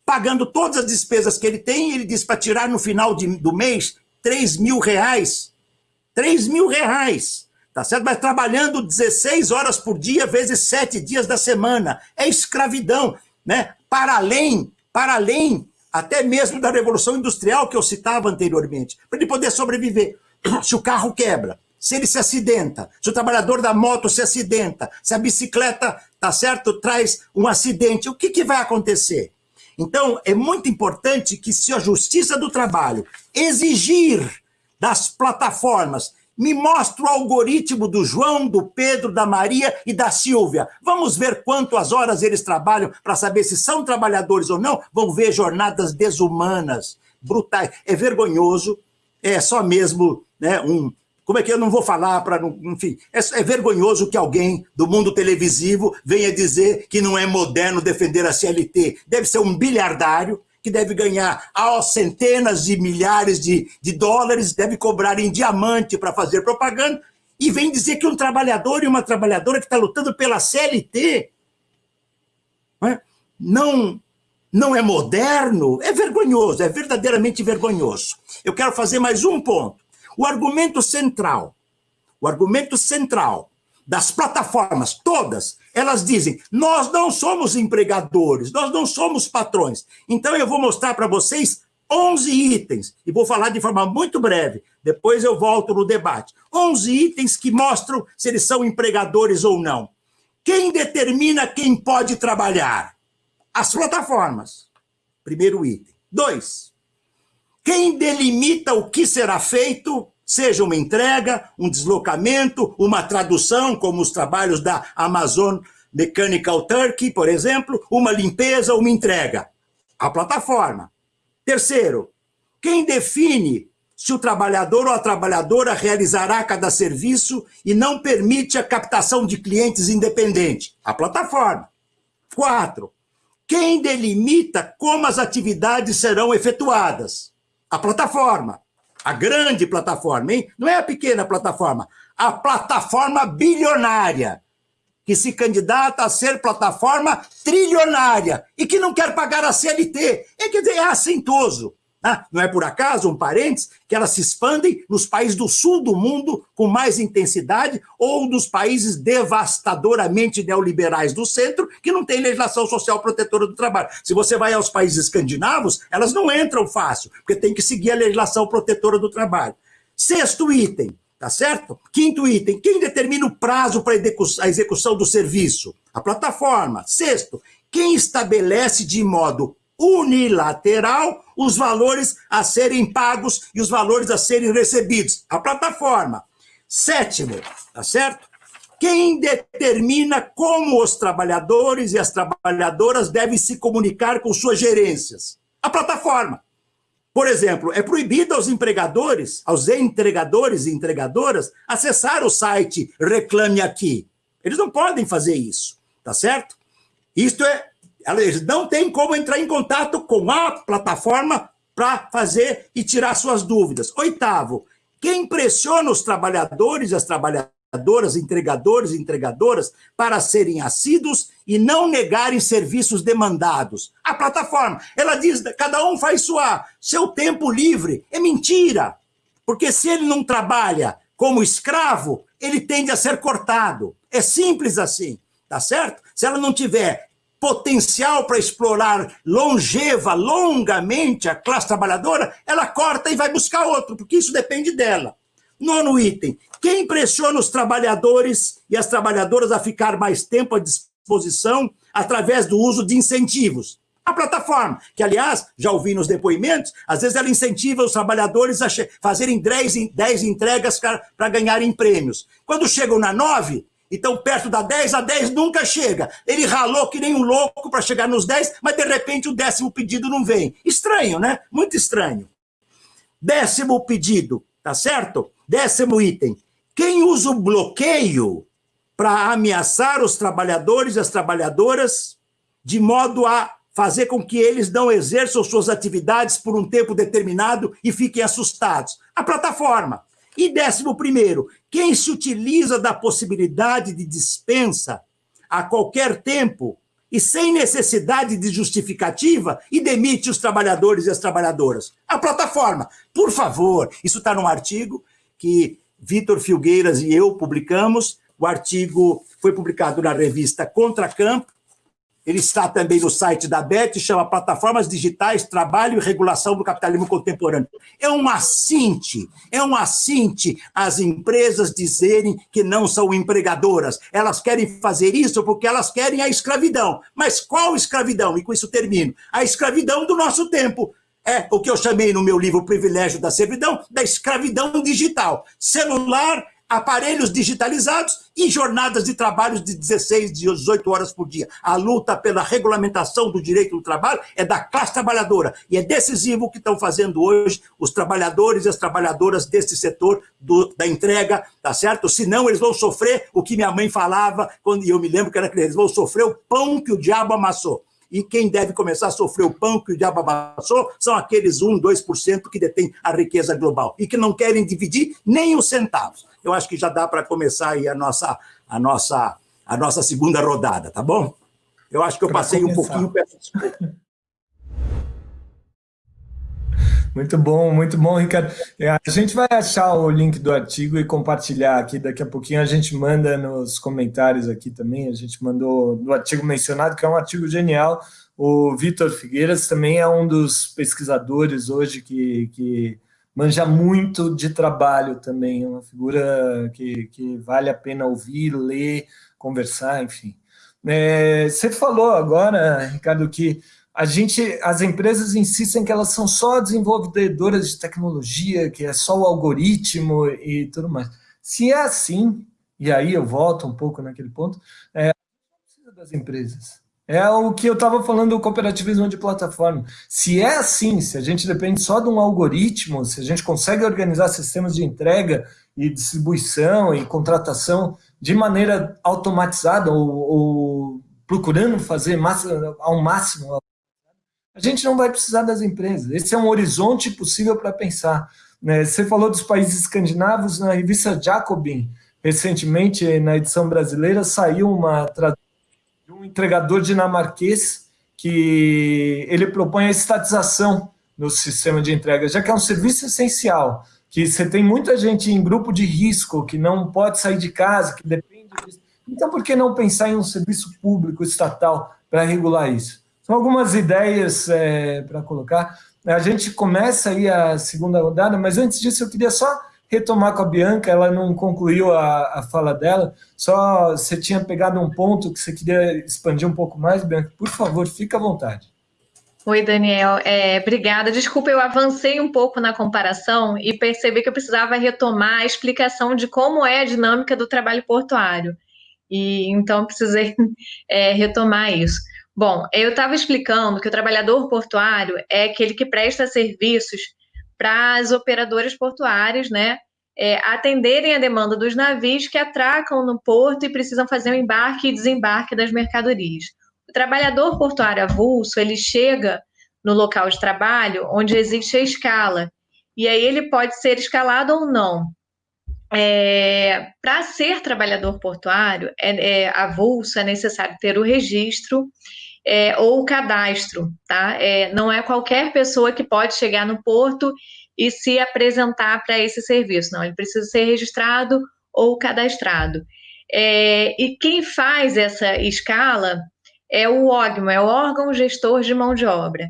Speaker 5: pagando todas as despesas que ele tem, ele diz para tirar no final de, do mês 3 mil reais. 3 mil reais. Tá certo? Mas trabalhando 16 horas por dia, vezes 7 dias da semana. É escravidão, né? Para além, para além até mesmo da Revolução Industrial que eu citava anteriormente, para ele poder sobreviver. Se o carro quebra, se ele se acidenta, se o trabalhador da moto se acidenta, se a bicicleta, tá certo, traz um acidente, o que, que vai acontecer? Então, é muito importante que se a Justiça do Trabalho exigir das plataformas me mostre o algoritmo do João, do Pedro, da Maria e da Silvia. Vamos ver quantas horas eles trabalham para saber se são trabalhadores ou não. Vão ver jornadas desumanas, brutais. É vergonhoso, é só mesmo né, um, como é que eu não vou falar para. Enfim, é, é, vergonhoso que alguém do mundo televisivo venha dizer que não é moderno defender a CLT. Deve ser um bilhardário que deve ganhar aos centenas de milhares de, de dólares, deve cobrar em diamante para fazer propaganda, e vem dizer que um trabalhador e uma trabalhadora que está lutando pela CLT não, é? não, não é moderno, é vergonhoso, é verdadeiramente vergonhoso. Eu quero fazer mais um ponto. O argumento central, o argumento central das plataformas, todas, elas dizem: nós não somos empregadores, nós não somos patrões. Então eu vou mostrar para vocês 11 itens, e vou falar de forma muito breve, depois eu volto no debate. 11 itens que mostram se eles são empregadores ou não. Quem determina quem pode trabalhar? As plataformas. Primeiro item. Dois, quem delimita o que será feito, seja uma entrega, um deslocamento, uma tradução, como os trabalhos da Amazon Mechanical Turkey, por exemplo, uma limpeza, uma entrega? A plataforma. Terceiro, quem define se o trabalhador ou a trabalhadora realizará cada serviço e não permite a captação de clientes independente? A plataforma. Quatro, quem delimita como as atividades serão efetuadas? a plataforma, a grande plataforma, hein? Não é a pequena plataforma, a plataforma bilionária, que se candidata a ser plataforma trilionária e que não quer pagar a CLT. É, dizer, é assintoso. Ah, não é por acaso, um parênteses, que elas se expandem nos países do sul do mundo com mais intensidade ou nos países devastadoramente neoliberais do centro que não tem legislação social protetora do trabalho. Se você vai aos países escandinavos, elas não entram fácil, porque tem que seguir a legislação protetora do trabalho. Sexto item, tá certo? Quinto item, quem determina o prazo para a execução do serviço? A plataforma. Sexto, quem estabelece de modo unilateral os valores a serem pagos e os valores a serem recebidos. A plataforma. Sétimo, tá certo? Quem determina como os trabalhadores e as trabalhadoras devem se comunicar com suas gerências? A plataforma. Por exemplo, é proibido aos empregadores, aos entregadores e entregadoras, acessar o site Reclame Aqui. Eles não podem fazer isso, tá certo? Isto é, eles não têm como entrar em contato com a plataforma para fazer e tirar suas dúvidas. Oitavo, quem pressiona os trabalhadores e as trabalhadoras, entregadores e entregadoras, para serem assíduos e não negarem serviços demandados? A plataforma. Ela diz, cada um faz sua, seu tempo livre. É mentira. Porque se ele não trabalha como escravo, ele tende a ser cortado. É simples assim, tá certo? Se ela não tiver potencial para explorar longeva, longamente a classe trabalhadora, ela corta e vai buscar outro, porque isso depende dela. Nono item, quem pressiona os trabalhadores e as trabalhadoras a ficar mais tempo à disposição através do uso de incentivos? A plataforma, que aliás, já ouvi nos depoimentos, às vezes ela incentiva os trabalhadores a fazerem 10 entregas para ganharem prêmios. Quando chegam na 9, então, perto da 10, a 10 nunca chega. Ele ralou que nem um louco para chegar nos 10, mas de repente o décimo pedido não vem. Estranho, né? Muito estranho. Décimo pedido, tá certo? Décimo item. Quem usa o bloqueio para ameaçar os trabalhadores e as trabalhadoras de modo a fazer com que eles não exerçam suas atividades por um tempo determinado e fiquem assustados? A plataforma. E décimo primeiro, quem se utiliza da possibilidade de dispensa a qualquer tempo e sem necessidade de justificativa e demite os trabalhadores e as trabalhadoras? A plataforma. Por favor, isso está num artigo que Vitor Filgueiras e eu publicamos. O artigo foi publicado na revista Contracampo, ele está também no site da BET, chama Plataformas Digitais, Trabalho e Regulação do Capitalismo Contemporâneo. É um assinte, é um assinte às empresas dizerem que não são empregadoras. Elas querem fazer isso porque elas querem a escravidão. Mas qual escravidão? E com isso termino. A escravidão do nosso tempo. É o que eu chamei no meu livro Privilégio da Servidão, da escravidão digital. Celular, aparelhos digitalizados e jornadas de trabalho de 16, 18 horas por dia. A luta pela regulamentação do direito do trabalho é da classe trabalhadora e é decisivo o que estão fazendo hoje os trabalhadores e as trabalhadoras desse setor do, da entrega, tá certo? Senão eles vão sofrer o que minha mãe falava, quando eu me lembro que era criança, eles vão sofrer o pão que o diabo amassou. E quem deve começar a sofrer o pão que o diabo amassou são aqueles 1, 2% que detêm a riqueza global e que não querem dividir nem os centavos eu acho que já dá para começar aí a nossa, a, nossa, a nossa segunda rodada, tá bom? Eu acho que eu pra passei começar. um pouquinho, peço desculpa.
Speaker 2: Muito bom, muito bom, Ricardo. É, a gente vai achar o link do artigo e compartilhar aqui. Daqui a pouquinho a gente manda nos comentários aqui também. A gente mandou no artigo mencionado, que é um artigo genial. O Vitor Figueiras também é um dos pesquisadores hoje que, que manja muito de trabalho também, é uma figura que, que vale a pena ouvir, ler, conversar, enfim. É, você falou agora, Ricardo, que a gente, as empresas insistem que elas são só desenvolvedoras de tecnologia, que é só o algoritmo e tudo mais. Se é assim, e aí eu volto um pouco naquele ponto, é, das empresas. É o que eu estava falando do cooperativismo de plataforma. Se é assim, se a gente depende só de um algoritmo, se a gente consegue organizar sistemas de entrega e distribuição e contratação de maneira automatizada ou, ou procurando fazer ao máximo, a gente não vai precisar das empresas. Esse é um horizonte possível para pensar. Né? Você falou dos países escandinavos, na revista Jacobin, recentemente, na edição brasileira, saiu uma tradução de um entregador dinamarquês que ele propõe a estatização no sistema de entrega, já que é um serviço essencial, que você tem muita gente em grupo de risco, que não pode sair de casa, que depende disso. Então, por que não pensar em um serviço público estatal para regular isso? São algumas ideias é, para colocar. A gente começa aí a segunda rodada, mas antes disso eu queria só retomar com a Bianca, ela não concluiu a, a fala dela, só você tinha pegado um ponto que você queria expandir um pouco mais, Bianca, por favor, fica à vontade.
Speaker 3: Oi, Daniel. É, obrigada. Desculpa, eu avancei um pouco na comparação e percebi que eu precisava retomar a explicação de como é a dinâmica do trabalho portuário. E então precisei é, retomar isso. Bom, eu estava explicando que o trabalhador portuário é aquele que presta serviços para as operadoras portuárias, né? É, atenderem a demanda dos navios que atracam no porto e precisam fazer o embarque e desembarque das mercadorias. O trabalhador portuário avulso, ele chega no local de trabalho onde existe a escala, e aí ele pode ser escalado ou não. É, Para ser trabalhador portuário, é, é, avulso, é necessário ter o registro é, ou cadastro, tá? É, não é qualquer pessoa que pode chegar no porto e se apresentar para esse serviço, não, ele precisa ser registrado ou cadastrado. É, e quem faz essa escala é o OGMO, é o órgão gestor de mão de obra.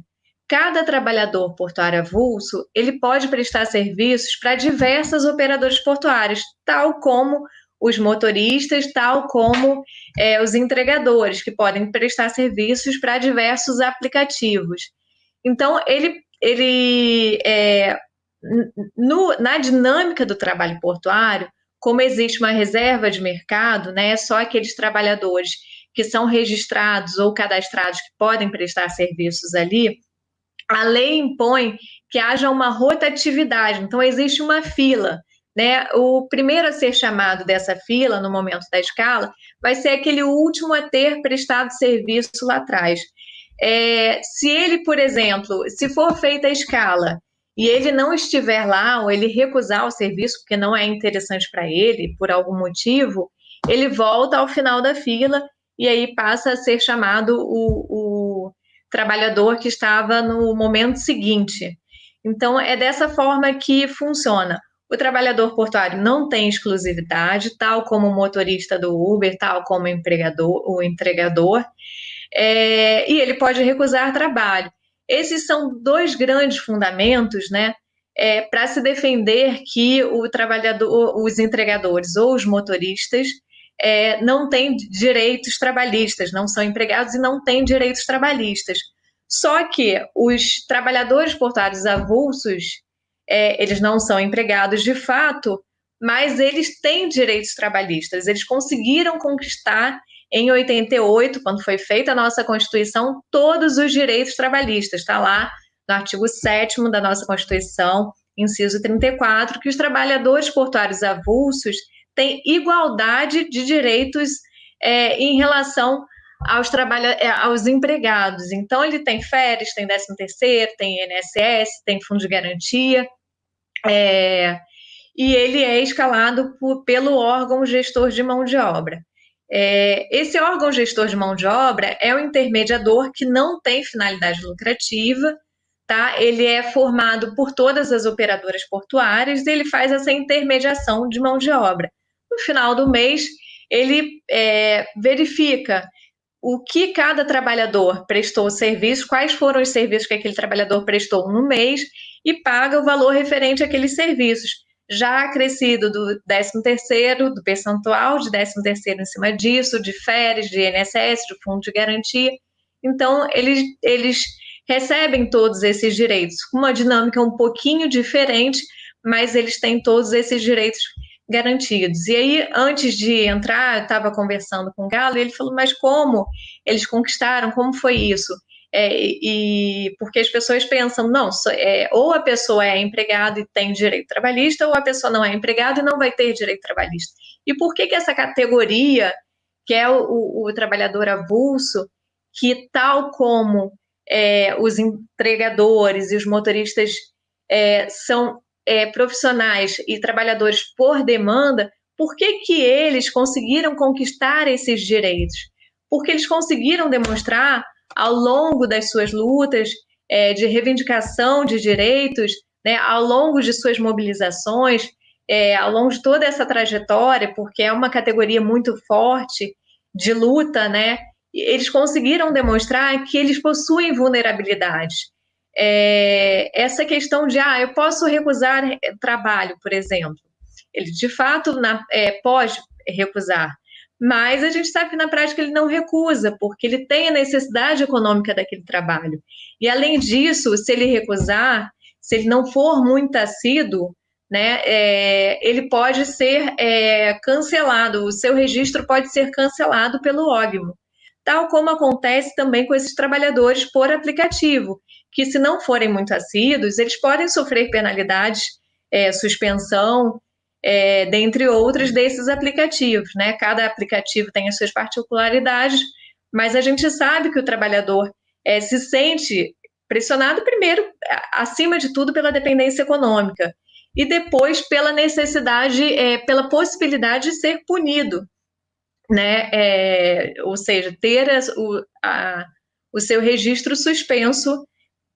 Speaker 3: Cada trabalhador portuário avulso, ele pode prestar serviços para diversas operadoras portuárias, tal como os motoristas, tal como é, os entregadores, que podem prestar serviços para diversos aplicativos. Então, ele, ele é, no, na dinâmica do trabalho portuário, como existe uma reserva de mercado, né, só aqueles trabalhadores que são registrados ou cadastrados que podem prestar serviços ali, a lei impõe que haja uma rotatividade, então existe uma fila. Né? O primeiro a ser chamado dessa fila, no momento da escala, vai ser aquele último a ter prestado serviço lá atrás. É, se ele, por exemplo, se for feita a escala e ele não estiver lá, ou ele recusar o serviço porque não é interessante para ele, por algum motivo, ele volta ao final da fila e aí passa a ser chamado o, o trabalhador que estava no momento seguinte. Então, é dessa forma que funciona. O trabalhador portuário não tem exclusividade, tal como o motorista do Uber, tal como o empregador, o entregador, é, e ele pode recusar trabalho. Esses são dois grandes fundamentos, né, é, para se defender que o trabalhador, os entregadores ou os motoristas é, não têm direitos trabalhistas, não são empregados e não têm direitos trabalhistas. Só que os trabalhadores portuários avulsos, é, eles não são empregados de fato, mas eles têm direitos trabalhistas. Eles conseguiram conquistar em 88, quando foi feita a nossa Constituição, todos os direitos trabalhistas. Está lá no artigo 7 da nossa Constituição, inciso 34, que os trabalhadores portuários avulsos têm igualdade de direitos é, em relação aos, trabalha é, aos empregados. Então, ele tem férias, tem 13 terceiro, tem INSS, tem fundo de garantia, é, e ele é escalado por, pelo órgão gestor de mão de obra. É, esse órgão gestor de mão de obra é um intermediador que não tem finalidade lucrativa, tá? Ele é formado por todas as operadoras portuárias e ele faz essa intermediação de mão de obra. No final do mês, ele é, verifica o que cada trabalhador prestou serviço, quais foram os serviços que aquele trabalhador prestou no mês e paga o valor referente àqueles serviços, já acrescido do 13º, do percentual de 13º em cima disso, de férias, de INSS, de fundo de garantia. Então, eles, eles recebem todos esses direitos, com uma dinâmica um pouquinho diferente, mas eles têm todos esses direitos garantidos. E aí, antes de entrar, eu estava conversando com o Galo e ele falou: Mas como eles conquistaram? Como foi isso? É, e porque as pessoas pensam, não, é, ou a pessoa é empregada e tem direito trabalhista, ou a pessoa não é empregada e não vai ter direito trabalhista. E por que, que essa categoria, que é o, o, o trabalhador avulso, que tal como é, os entregadores e os motoristas é, são é, profissionais e trabalhadores por demanda, por que, que eles conseguiram conquistar esses direitos? Porque eles conseguiram demonstrar, ao longo das suas lutas é, de reivindicação de direitos, né, ao longo de suas mobilizações, é, ao longo de toda essa trajetória, porque é uma categoria muito forte de luta, né, eles conseguiram demonstrar que eles possuem vulnerabilidades é, essa questão de, ah, eu posso recusar eh, trabalho, por exemplo. Ele, de fato, na, é, pode recusar, mas a gente sabe que na prática ele não recusa, porque ele tem a necessidade econômica daquele trabalho. E, além disso, se ele recusar, se ele não for muito assíduo, né, é, ele pode ser é, cancelado, o seu registro pode ser cancelado pelo OGMO. tal como acontece também com esses trabalhadores por aplicativo, que se não forem muito assíduos, eles podem sofrer penalidades, é, suspensão, é, dentre outros desses aplicativos, né? Cada aplicativo tem as suas particularidades, mas a gente sabe que o trabalhador é, se sente pressionado primeiro, acima de tudo, pela dependência econômica e depois pela necessidade, é, pela possibilidade de ser punido, né? É, ou seja, ter o, a, o seu registro suspenso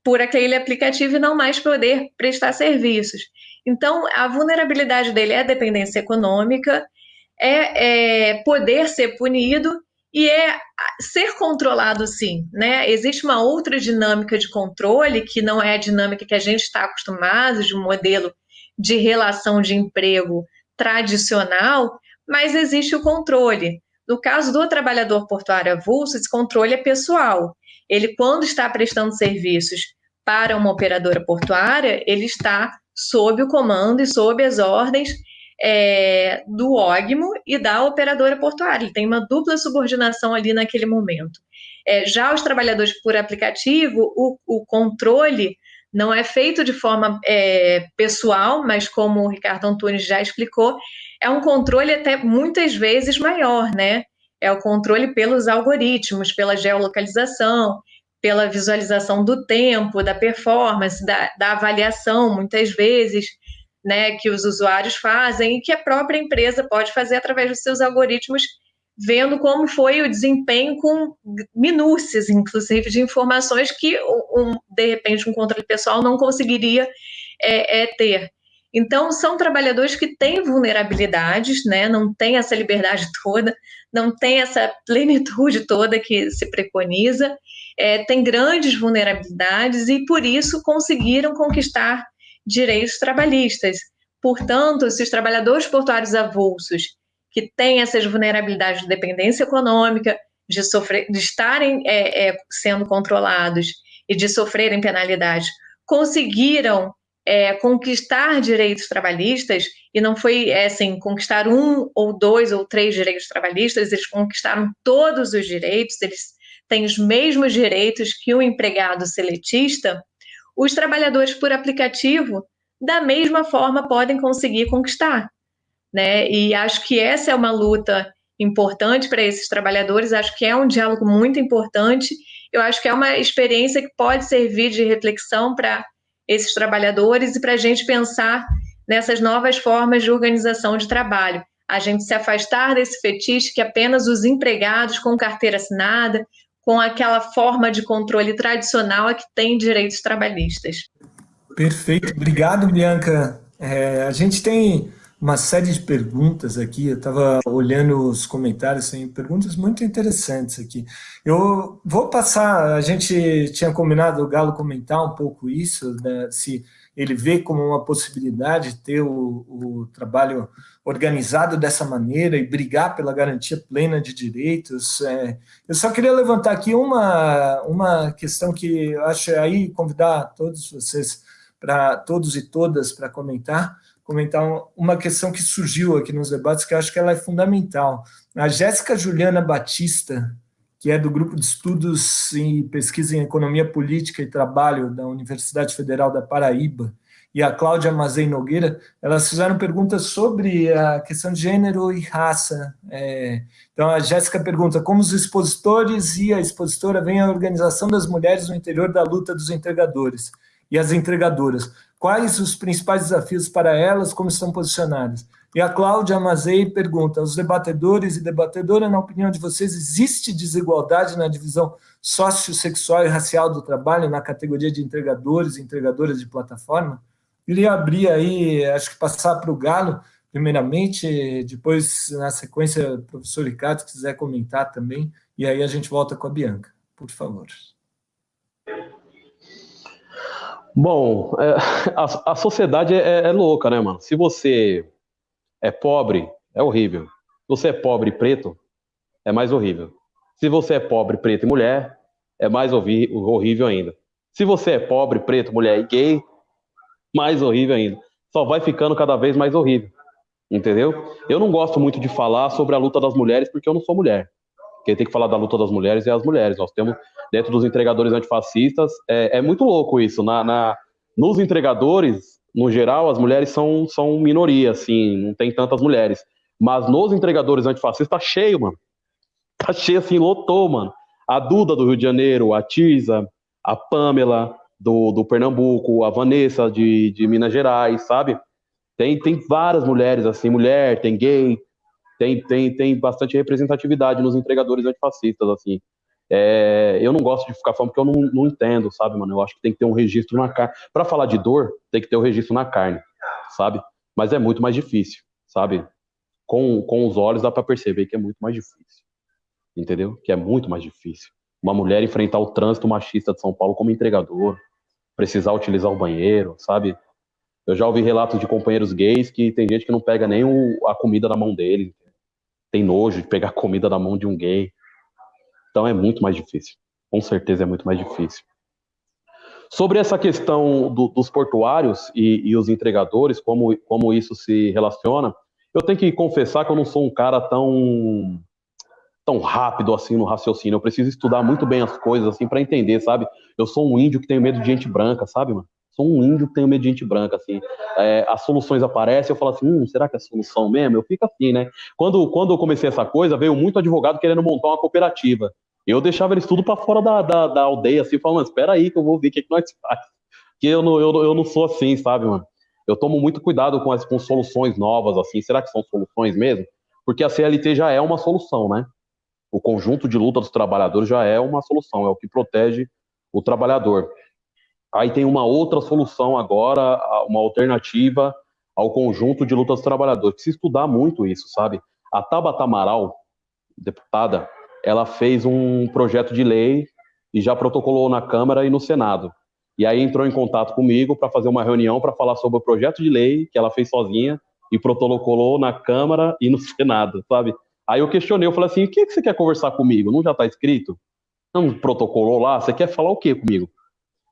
Speaker 3: por aquele aplicativo e não mais poder prestar serviços. Então, a vulnerabilidade dele é dependência econômica, é, é poder ser punido e é ser controlado sim, né? Existe uma outra dinâmica de controle que não é a dinâmica que a gente está acostumado de um modelo de relação de emprego tradicional, mas existe o controle. No caso do trabalhador portuário avulso, esse controle é pessoal. Ele, quando está prestando serviços para uma operadora portuária, ele está sob o comando e sob as ordens é, do OGMO e da operadora portuária. Ele tem uma dupla subordinação ali naquele momento. É, já os trabalhadores por aplicativo, o, o controle não é feito de forma é, pessoal, mas como o Ricardo Antunes já explicou, é um controle até muitas vezes maior, né? É o controle pelos algoritmos, pela geolocalização, pela visualização do tempo, da performance, da, da avaliação, muitas vezes, né, que os usuários fazem e que a própria empresa pode fazer através dos seus algoritmos, vendo como foi o desempenho com minúcias, inclusive, de informações que, um, de repente, um controle pessoal não conseguiria é, é, ter. Então, são trabalhadores que têm vulnerabilidades, né, não têm essa liberdade toda, não têm essa plenitude toda que se preconiza, é, têm grandes vulnerabilidades e, por isso, conseguiram conquistar direitos trabalhistas. Portanto, se os trabalhadores portuários avulsos, que têm essas vulnerabilidades de dependência econômica, de, sofrer, de estarem é, é, sendo controlados e de sofrerem penalidades, conseguiram é, conquistar direitos trabalhistas, e não foi é, assim, conquistar um ou dois ou três direitos trabalhistas, eles conquistaram todos os direitos, eles têm os mesmos direitos que um empregado seletista, os trabalhadores por aplicativo, da mesma forma, podem conseguir conquistar. Né? E acho que essa é uma luta importante para esses trabalhadores, acho que é um diálogo muito importante, eu acho que é uma experiência que pode servir de reflexão para esses trabalhadores e para a gente pensar nessas novas formas de organização de trabalho. A gente se afastar desse fetiche que apenas os empregados com carteira assinada, com aquela forma de controle tradicional a que tem direitos trabalhistas.
Speaker 2: Perfeito, obrigado, Bianca. É, a gente tem uma série de perguntas aqui, eu estava olhando os comentários, tem perguntas muito interessantes aqui. Eu vou passar, a gente tinha combinado o Galo comentar um pouco isso, né, se ele vê como uma possibilidade ter o, o, trabalho organizado dessa maneira e brigar pela garantia plena de direitos. É, eu só queria levantar aqui uma, uma questão que eu acho aí convidar todos vocês, para todos e todas, para comentar, comentar uma questão que surgiu aqui nos debates, que eu acho que ela é fundamental. A Jéssica Juliana Batista, que é do Grupo de Estudos e Pesquisa em Economia Política e Trabalho da Universidade Federal da Paraíba, e a Cláudia Mazei Nogueira, elas fizeram perguntas sobre a questão de gênero e raça. É, então, a Jéssica pergunta como os expositores e a expositora veem a organização das mulheres no interior da luta dos entregadores e as entregadoras. Quais os principais desafios para elas, como estão posicionadas? E a Cláudia Mazei pergunta, os debatedores e debatedoras, na opinião de vocês, existe desigualdade na divisão sociossexual e racial do trabalho na categoria de entregadores e entregadoras de plataforma? Queria abrir aí, acho que passar para o Galo, primeiramente, depois, na sequência, o professor Ricardo, se quiser comentar também, e aí a gente volta com a Bianca, por favor.
Speaker 4: Bom, é, a, a, sociedade é, é, louca, né, mano? Se você é pobre, é horrível. Se você é pobre e preto, é mais horrível. Se você é pobre, preto e mulher, é mais horrível ainda. Se você é pobre, preto, mulher e gay, mais horrível ainda. Só vai ficando cada vez mais horrível. Entendeu? Eu não gosto muito de falar sobre a luta das mulheres porque eu não sou mulher. quem tem que falar da luta das mulheres é as mulheres. Nós temos, dentro dos entregadores antifascistas, é, é muito louco isso. Na, na, nos entregadores, no geral, as mulheres são, são minoria, assim, não tem tantas mulheres. Mas nos entregadores antifascistas tá cheio, mano. Tá cheio, assim, lotou, mano. A Duda do Rio de Janeiro, a Tisa, a Pamela do, do Pernambuco, a Vanessa de, de Minas Gerais, sabe? Tem, tem várias mulheres, assim, mulher, tem gay, tem, tem, tem bastante representatividade nos entregadores antifascistas, assim. É, eu não gosto de ficar falando porque eu não, não entendo, sabe, mano? Eu acho que tem que ter um registro na carne. Para falar de dor, tem que ter o um registro na carne, sabe? Mas é muito mais difícil, sabe? Com, com os olhos dá para perceber que é muito mais difícil, entendeu? Que é muito mais difícil. Uma mulher enfrentar o trânsito machista de São Paulo como entregador, precisar utilizar o banheiro, sabe? Eu já ouvi relatos de companheiros gays que tem gente que não pega nem o, a comida na mão deles, tem nojo de pegar comida na mão de um gay. Então é muito mais difícil. Com certeza é muito mais difícil. Sobre essa questão do, dos portuários e, e, os entregadores, como, como isso se relaciona, eu tenho que confessar que eu não sou um cara tão tão rápido assim no raciocínio. Eu preciso estudar muito bem as coisas assim para entender, sabe? Eu sou um índio que tem medo de gente branca, sabe, mano? sou um índio que tenho medo de gente branca, assim. É, as soluções aparecem, eu falo assim, hum, será que é solução mesmo? Eu fico assim, né? Quando, quando eu comecei essa coisa, veio muito advogado querendo montar uma cooperativa. Eu deixava eles tudo para fora da, da, da, aldeia, assim, falando, espera aí que eu vou ver o que, que nós faz. Porque eu não, eu, eu não sou assim, sabe, mano? Eu tomo muito cuidado com as com soluções novas, assim. Será que são soluções mesmo? Porque a CLT já é uma solução, né? O conjunto de luta dos trabalhadores já é uma solução, é o que protege o trabalhador. Aí tem uma outra solução agora, uma alternativa ao conjunto de lutas dos trabalhadores. Precisa estudar muito isso, sabe? A Tabata Amaral, deputada, ela fez um projeto de lei e já protocolou na Câmara e no Senado. E aí entrou em contato comigo para fazer uma reunião para falar sobre o projeto de lei que ela fez sozinha e protocolou na Câmara e no Senado, sabe? Aí eu questionei, eu falei assim, o que, que você quer conversar comigo? Não já está escrito? Não protocolou lá? Você quer falar o que comigo?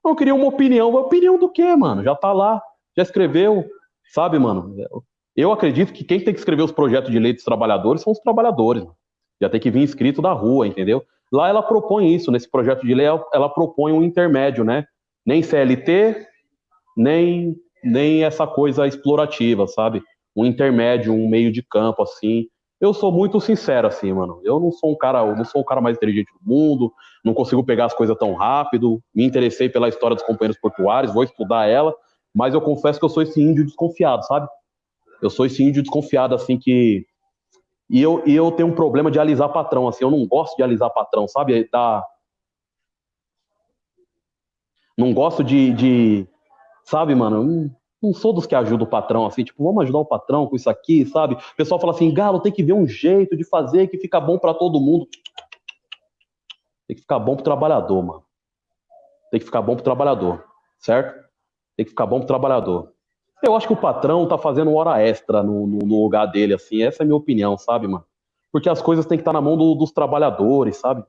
Speaker 4: Eu queria uma opinião. Opinião do quê, mano? Já tá lá, já escreveu, sabe, mano? Eu acredito que quem tem que escrever os projetos de lei dos trabalhadores são os trabalhadores. Já tem que vir escrito da rua, entendeu? Lá ela propõe isso, nesse projeto de lei, ela propõe um intermédio, né? Nem CLT, nem, nem essa coisa explorativa, sabe? Um intermédio, um meio de campo, assim, eu sou muito sincero, assim, mano. Eu não sou um cara, não sou o cara mais inteligente do mundo, não consigo pegar as coisas tão rápido. Me interessei pela história dos companheiros portuários, vou estudar ela, mas eu confesso que eu sou esse índio desconfiado, sabe? Eu sou esse índio desconfiado, assim, que. E eu, e eu tenho um problema de alisar patrão, assim, eu não gosto de alisar patrão, sabe? Tá... Não gosto de, de. Sabe, mano? Não sou dos que ajudam o patrão, assim, tipo, vamos ajudar o patrão com isso aqui, sabe? O pessoal fala assim, Galo, tem que ver um jeito de fazer que fica bom para todo mundo. Tem que ficar bom pro trabalhador, mano. Tem que ficar bom pro trabalhador, certo? Tem que ficar bom pro trabalhador. Eu acho que o patrão tá fazendo hora extra no, no, no lugar dele, assim, essa é a minha opinião, sabe, mano? Porque as coisas têm que estar tá na mão do, dos trabalhadores, sabe?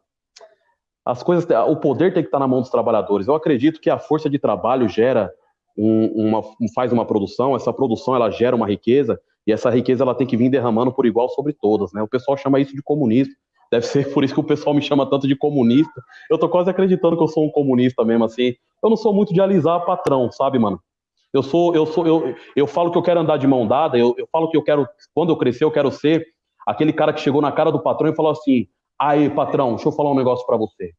Speaker 4: As coisas, o poder tem que estar tá na mão dos trabalhadores. Eu acredito que a força de trabalho gera um, uma, faz uma produção, essa produção ela gera uma riqueza e essa riqueza ela tem que vir derramando por igual sobre todas, né? O pessoal chama isso de comunismo. Deve ser por isso que o pessoal me chama tanto de comunista. Eu tô quase acreditando que eu sou um comunista mesmo assim. Eu não sou muito de alisar patrão, sabe, mano? Eu sou, eu sou, eu, eu falo que eu quero andar de mão dada, eu, eu falo que eu quero, quando eu crescer, eu quero ser aquele cara que chegou na cara do patrão e falou assim: aí, patrão, deixa eu falar um negócio para você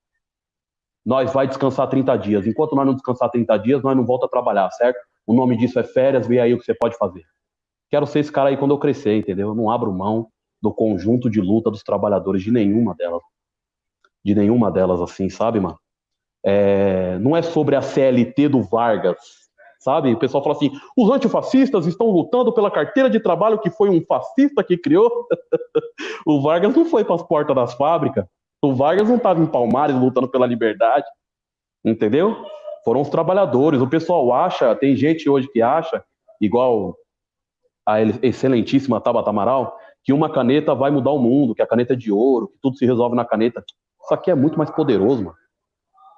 Speaker 4: nós vai descansar 30 dias. Enquanto nós não descansar 30 dias, nós não volta a trabalhar, certo? O nome disso é férias, vê aí o que você pode fazer. Quero ser esse cara aí quando eu crescer, entendeu? Eu não abro mão do conjunto de luta dos trabalhadores de nenhuma delas. De nenhuma delas, assim, sabe, mano? É, não é sobre a CLT do Vargas, sabe? O pessoal fala assim: os antifascistas estão lutando pela carteira de trabalho que foi um fascista que criou. o Vargas não foi para as portas das fábricas. O Vargas não estava em Palmares lutando pela liberdade, entendeu? Foram os trabalhadores. O pessoal acha, tem gente hoje que acha, igual a excelentíssima Tabata Amaral, que uma caneta vai mudar o mundo, que a caneta é de ouro, que tudo se resolve na caneta. Isso aqui é muito mais poderoso, mano.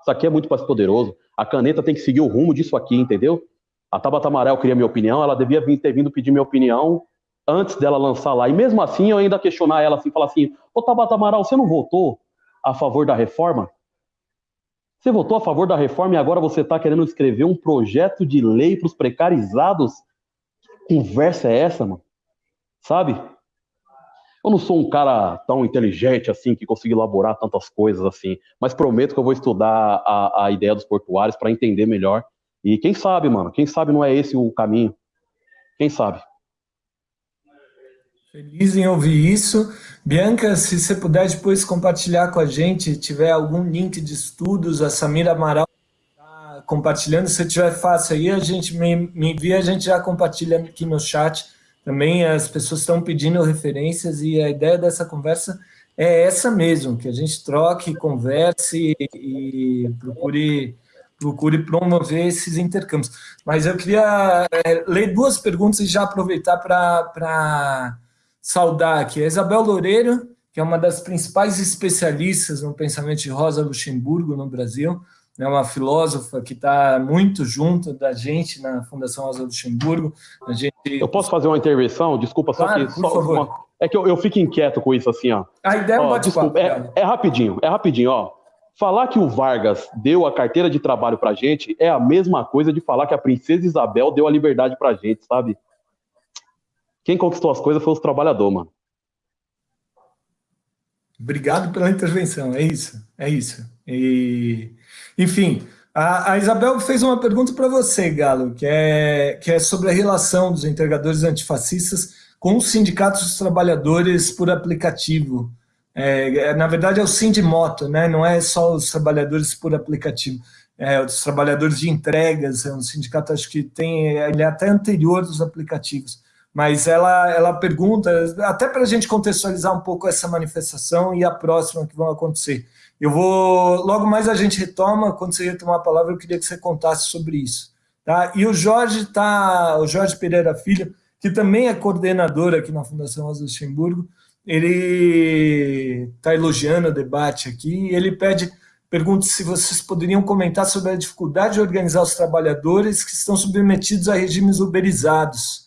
Speaker 4: Isso aqui é muito mais poderoso. A caneta tem que seguir o rumo disso aqui, entendeu? A Tabata Amaral queria minha opinião, ela devia ter vindo pedir minha opinião antes dela lançar lá. E mesmo assim, eu ainda questionar ela assim, falar assim: Ô Tabata Amaral, você não votou a favor da reforma? Você votou a favor da reforma e agora você está querendo escrever um projeto de lei para os precarizados? Que conversa é essa, mano? Sabe? Eu não sou um cara tão inteligente assim que consiga elaborar tantas coisas assim, mas prometo que eu vou estudar a, a ideia dos portuários para entender melhor. E quem sabe, mano, quem sabe não é esse o caminho. Quem sabe?
Speaker 2: Feliz em ouvir isso. Bianca, se você puder depois compartilhar com a gente, tiver algum link de estudos, a Samira Amaral está compartilhando, se tiver fácil aí, a gente me, me envia, a gente já compartilha aqui no chat também as pessoas estão pedindo referências e a ideia dessa conversa é essa mesmo, que a gente troque, converse e, procure, procure promover esses intercâmbios. Mas eu queria é, ler duas perguntas e já aproveitar para saudar aqui. A Isabel Loureiro, que é uma das principais especialistas no pensamento de Rosa Luxemburgo no Brasil, é uma filósofa que está muito junto da gente na Fundação Rosa Luxemburgo. A gente...
Speaker 4: Eu posso fazer uma intervenção? Desculpa, só
Speaker 2: claro,
Speaker 4: que.
Speaker 2: Por
Speaker 4: só
Speaker 2: favor.
Speaker 4: Uma... É que eu, eu, fico inquieto com isso assim, ó.
Speaker 2: A ideia é um bate-papo.
Speaker 4: É, é rapidinho, é rapidinho, ó. Falar que o Vargas deu a carteira de trabalho pra gente é a mesma coisa de falar que a princesa Isabel deu a liberdade pra gente, sabe? Quem conquistou as coisas foi os trabalhadores, mano.
Speaker 2: Obrigado pela intervenção, é isso, é isso. E, enfim, a, a Isabel fez uma pergunta para você, Galo, que é, que é sobre a relação dos entregadores antifascistas com os sindicatos dos trabalhadores por aplicativo. É, na verdade, é o Sindimoto, né? não é só os trabalhadores por aplicativo, é os trabalhadores de entregas, é um sindicato, acho que tem, ele é até anterior dos aplicativos mas ela, ela pergunta, até para a gente contextualizar um pouco essa manifestação e a próxima que vão acontecer. Eu vou, logo mais a gente retoma, quando você retomar a palavra, eu queria que você contasse sobre isso. Tá? E o Jorge tá, o Jorge Pereira Filho, que também é coordenador aqui na Fundação Rosa Luxemburgo, ele está elogiando o debate aqui, ele pede, pergunta se vocês poderiam comentar sobre a dificuldade de organizar os trabalhadores que estão submetidos a regimes uberizados,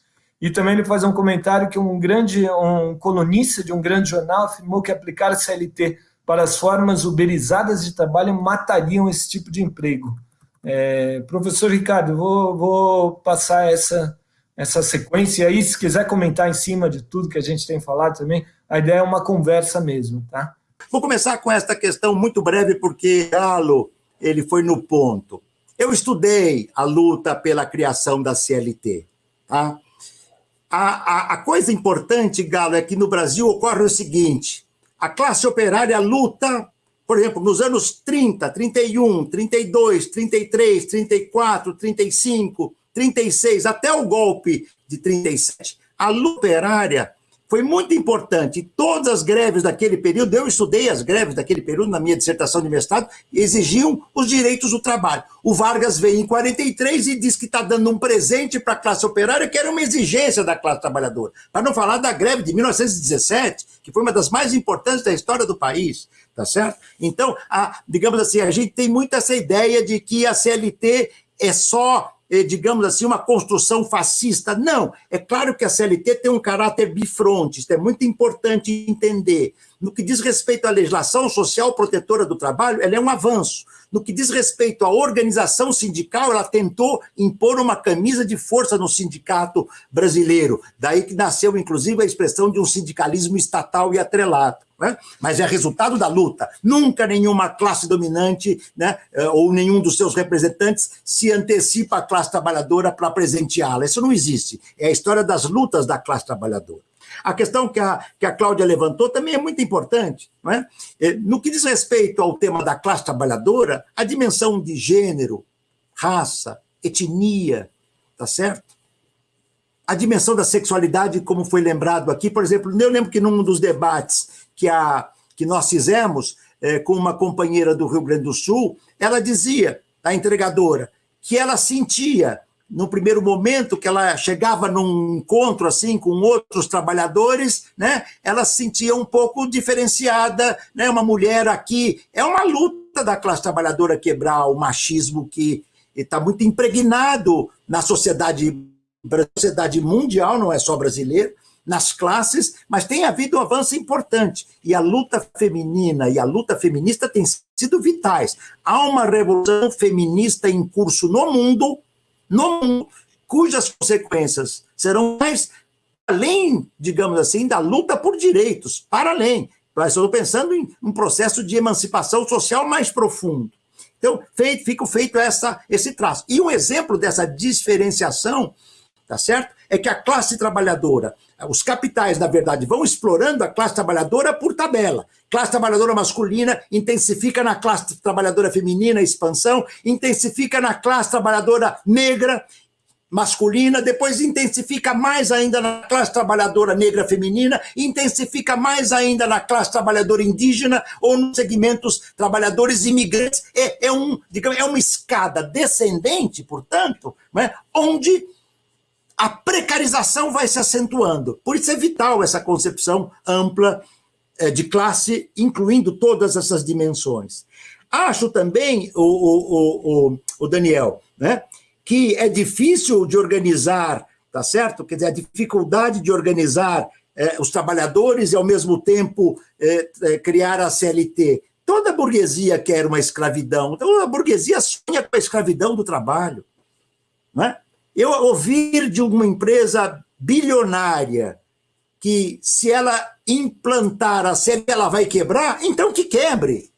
Speaker 2: e também ele faz um comentário que um grande, um colunista de um grande jornal afirmou que aplicar CLT para as formas uberizadas de trabalho matariam esse tipo de emprego. É, professor Ricardo, vou, vou passar essa, essa sequência aí, se quiser comentar em cima de tudo que a gente tem falado também, a ideia é uma conversa mesmo, tá?
Speaker 5: Vou começar com esta questão muito breve, porque Galo, ele foi no ponto. Eu estudei a luta pela criação da CLT, tá? A, a, a, coisa importante, Galo, é que no Brasil ocorre o seguinte: a classe operária luta, por exemplo, nos anos 30, 31, 32, 33, 34, 35, 36, até o golpe de 37, a luta operária foi muito importante. Todas as greves daquele período, eu estudei as greves daquele período na minha dissertação de mestrado, exigiam os direitos do trabalho. O Vargas veio em 43 e diz que está dando um presente para a classe operária, que era uma exigência da classe trabalhadora. Para não falar da greve de 1917, que foi uma das mais importantes da história do país, tá certo? Então, a, digamos assim, a gente tem muito essa ideia de que a CLT é só digamos assim, uma construção fascista. Não, é claro que a CLT tem um caráter bifronte, isso é muito importante entender. No que diz respeito à legislação social protetora do trabalho, ela é um avanço. No que diz respeito à organização sindical, ela tentou impor uma camisa de força no sindicato brasileiro. Daí que nasceu, inclusive, a expressão de um sindicalismo estatal e atrelado. Né? Mas é resultado da luta. Nunca nenhuma classe dominante né, eh, ou nenhum dos seus representantes se antecipa à classe trabalhadora para presenteá-la. Isso não existe. É a história das lutas da classe trabalhadora. A questão que a, que a Cláudia levantou também é muito importante. Não é? Eh, no que diz respeito ao tema da classe trabalhadora, a dimensão de gênero, raça, etnia, tá certo? A dimensão da sexualidade, como foi lembrado aqui, por exemplo, eu lembro que num dos debates que, a, que nós fizemos é, com uma companheira do Rio Grande do Sul, ela dizia, a entregadora, que ela sentia, no primeiro momento que ela chegava num encontro assim com outros trabalhadores, né, ela se sentia um pouco diferenciada, né, uma mulher aqui. É uma luta da classe trabalhadora quebrar o machismo que está muito impregnado na sociedade, sociedade mundial, não é só brasileira, nas classes, mas tem havido um avanço importante. E a luta feminina e a luta feminista têm sido vitais. Há uma revolução feminista em curso no mundo, no mundo, cujas consequências serão mais além, digamos assim, da luta por direitos, para além. Estou pensando em um processo de emancipação social mais profundo. Então, feito, fica feito essa, esse traço. E um exemplo dessa diferenciação, tá certo? É que a classe trabalhadora, os capitais, na verdade, vão explorando a classe trabalhadora por tabela. Classe trabalhadora masculina intensifica na classe trabalhadora feminina a expansão, intensifica na classe trabalhadora negra, masculina, depois intensifica mais ainda na classe trabalhadora negra feminina, intensifica mais ainda na classe trabalhadora indígena ou nos segmentos trabalhadores imigrantes. É, é, um, digamos, é uma escada descendente, portanto, né, onde a precarização vai se acentuando. Por isso é vital essa concepção ampla é, de classe, incluindo todas essas dimensões. Acho também, o, o, o, o Daniel, né, que é difícil de organizar, tá certo? Quer dizer, a dificuldade de organizar é, os trabalhadores e, ao mesmo tempo, é, criar a CLT. Toda a burguesia quer uma escravidão. Então, a burguesia sonha com a escravidão do trabalho. Não é? Eu ouvir de uma empresa bilionária que, se ela implantar a CLT, ela vai quebrar, então que quebre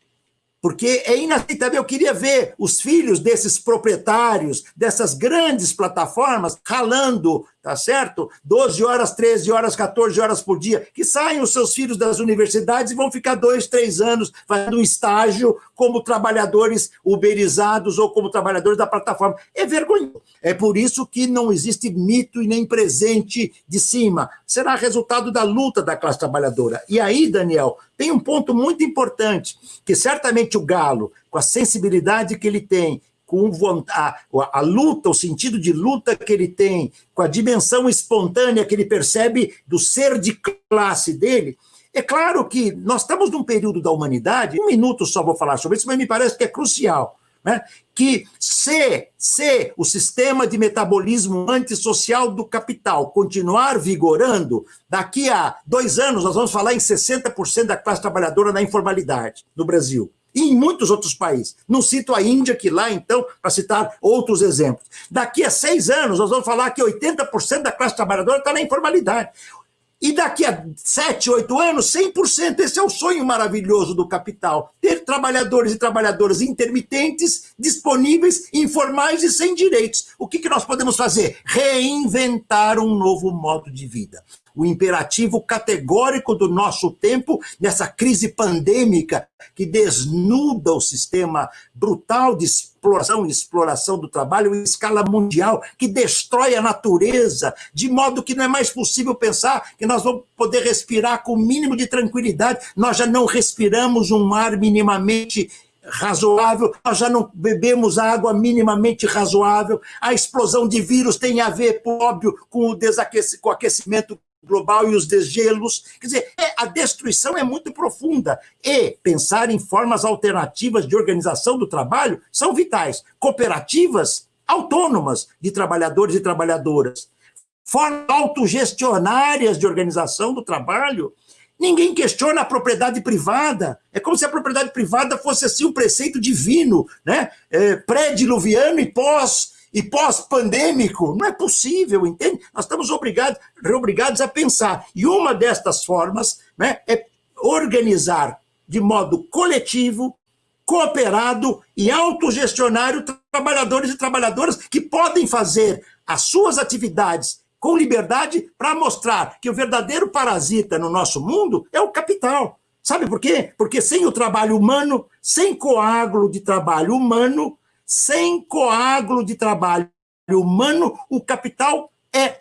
Speaker 5: porque é inaceitável. Eu queria ver os filhos desses proprietários, dessas grandes plataformas, ralando tá certo? 12 horas, 13 horas, 14 horas por dia, que saem os seus filhos das universidades e vão ficar dois, três anos fazendo estágio como trabalhadores uberizados ou como trabalhadores da plataforma. É vergonhoso. É por isso que não existe mito e nem presente de cima. Será resultado da luta da classe trabalhadora. E aí, Daniel, tem um ponto muito importante, que certamente o Galo, com a sensibilidade que ele tem, com a, a, luta, o sentido de luta que ele tem, com a dimensão espontânea que ele percebe do ser de classe dele, é claro que nós estamos num período da humanidade, um minuto só vou falar sobre isso, mas me parece que é crucial, né? que se, se o sistema de metabolismo antissocial do capital continuar vigorando, daqui a dois anos nós vamos falar em 60% da classe trabalhadora na informalidade no Brasil e em muitos outros países. Não cito a Índia, que lá, então, para citar outros exemplos. Daqui a seis anos, nós vamos falar que 80% da classe trabalhadora está na informalidade. E daqui a sete, oito anos, 100%. Esse é o sonho maravilhoso do capital. Ter trabalhadores e trabalhadoras intermitentes, disponíveis, informais e sem direitos. O que, que nós podemos fazer? Reinventar um novo modo de vida o imperativo categórico do nosso tempo, nessa crise pandêmica que desnuda o sistema brutal de exploração e exploração do trabalho em escala mundial, que destrói a natureza, de modo que não é mais possível pensar que nós vamos poder respirar com o mínimo de tranquilidade. Nós já não respiramos um ar minimamente razoável, nós já não bebemos água minimamente razoável, a explosão de vírus tem a ver, óbvio, com o, desaquecimento, com o aquecimento global e os desgelos. Quer dizer, é, a destruição é muito profunda. E pensar em formas alternativas de organização do trabalho são vitais. Cooperativas autônomas de trabalhadores e trabalhadoras. Formas autogestionárias de organização do trabalho. Ninguém questiona a propriedade privada. É como se a propriedade privada fosse assim um preceito divino, né? É, pré-diluviano e pós e pós-pandêmico, não é possível, entende? Nós estamos obrigados, obrigados a pensar. E uma destas formas né, é organizar de modo coletivo, cooperado e autogestionário trabalhadores e trabalhadoras que podem fazer as suas atividades com liberdade para mostrar que o verdadeiro parasita no nosso mundo é o capital. Sabe por quê? Porque sem o trabalho humano, sem coágulo de trabalho humano, sem coágulo de trabalho humano, o capital é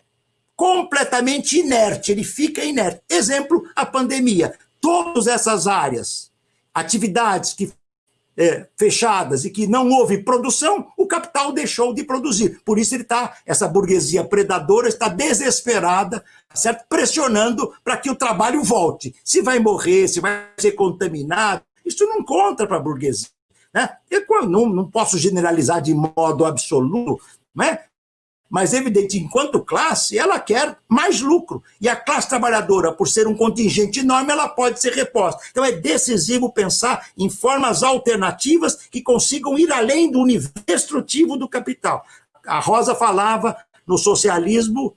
Speaker 5: completamente inerte, ele fica inerte. Exemplo, a pandemia. Todas essas áreas, atividades que é, fechadas e que não houve produção, o capital deixou de produzir. Por isso ele está, essa burguesia predadora está desesperada, certo? pressionando para que o trabalho volte. Se vai morrer, se vai ser contaminado, isso não conta para a burguesia. Né? Eu não, não posso generalizar de modo absoluto, né? Mas, evidente, enquanto classe, ela quer mais lucro. E a classe trabalhadora, por ser um contingente enorme, ela pode ser reposta. Então, é decisivo pensar em formas alternativas que consigam ir além do nível destrutivo do capital. A Rosa falava no socialismo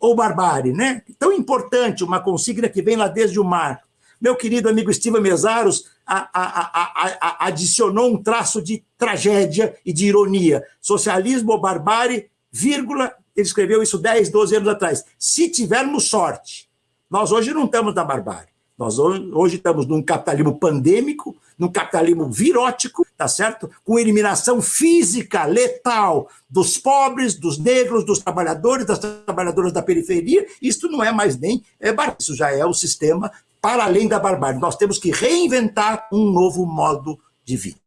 Speaker 5: ou barbárie, né? Tão importante, uma consigna que vem lá desde o mar. Meu querido amigo Steven Mesaros a, a, a, adicionou um traço de tragédia e de ironia. Socialismo ou barbárie, vírgula, ele escreveu isso 10, 12 anos atrás. Se tivermos sorte, nós hoje não estamos na barbárie. Nós hoje estamos num capitalismo pandêmico, num capitalismo virótico, tá certo? Com eliminação física, letal dos pobres, dos negros, dos trabalhadores, das trabalhadoras da periferia. Isso não é mais nem é isso já é o sistema para além da barbárie. Nós temos que reinventar um novo modo de vida.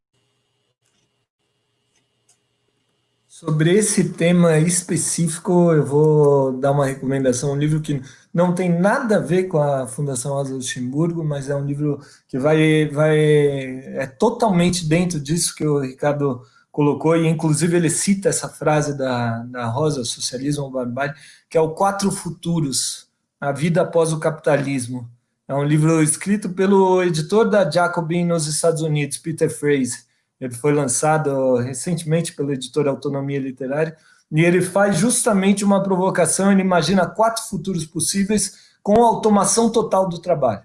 Speaker 2: Sobre esse tema específico, eu vou dar uma recomendação, um livro que não tem nada a ver com a Fundação Rosa Luxemburgo, mas é um livro que vai, vai é totalmente dentro disso que o Ricardo colocou, e inclusive ele cita essa frase da, da Rosa, Socialismo ou Barbárie, que é o Quatro Futuros, a vida após o capitalismo. É um livro escrito pelo editor da Jacobin nos Estados Unidos, Peter Fraser, ele foi lançado recentemente pela editora Autonomia Literária, e ele faz justamente uma provocação, ele imagina quatro futuros possíveis com automação total do trabalho.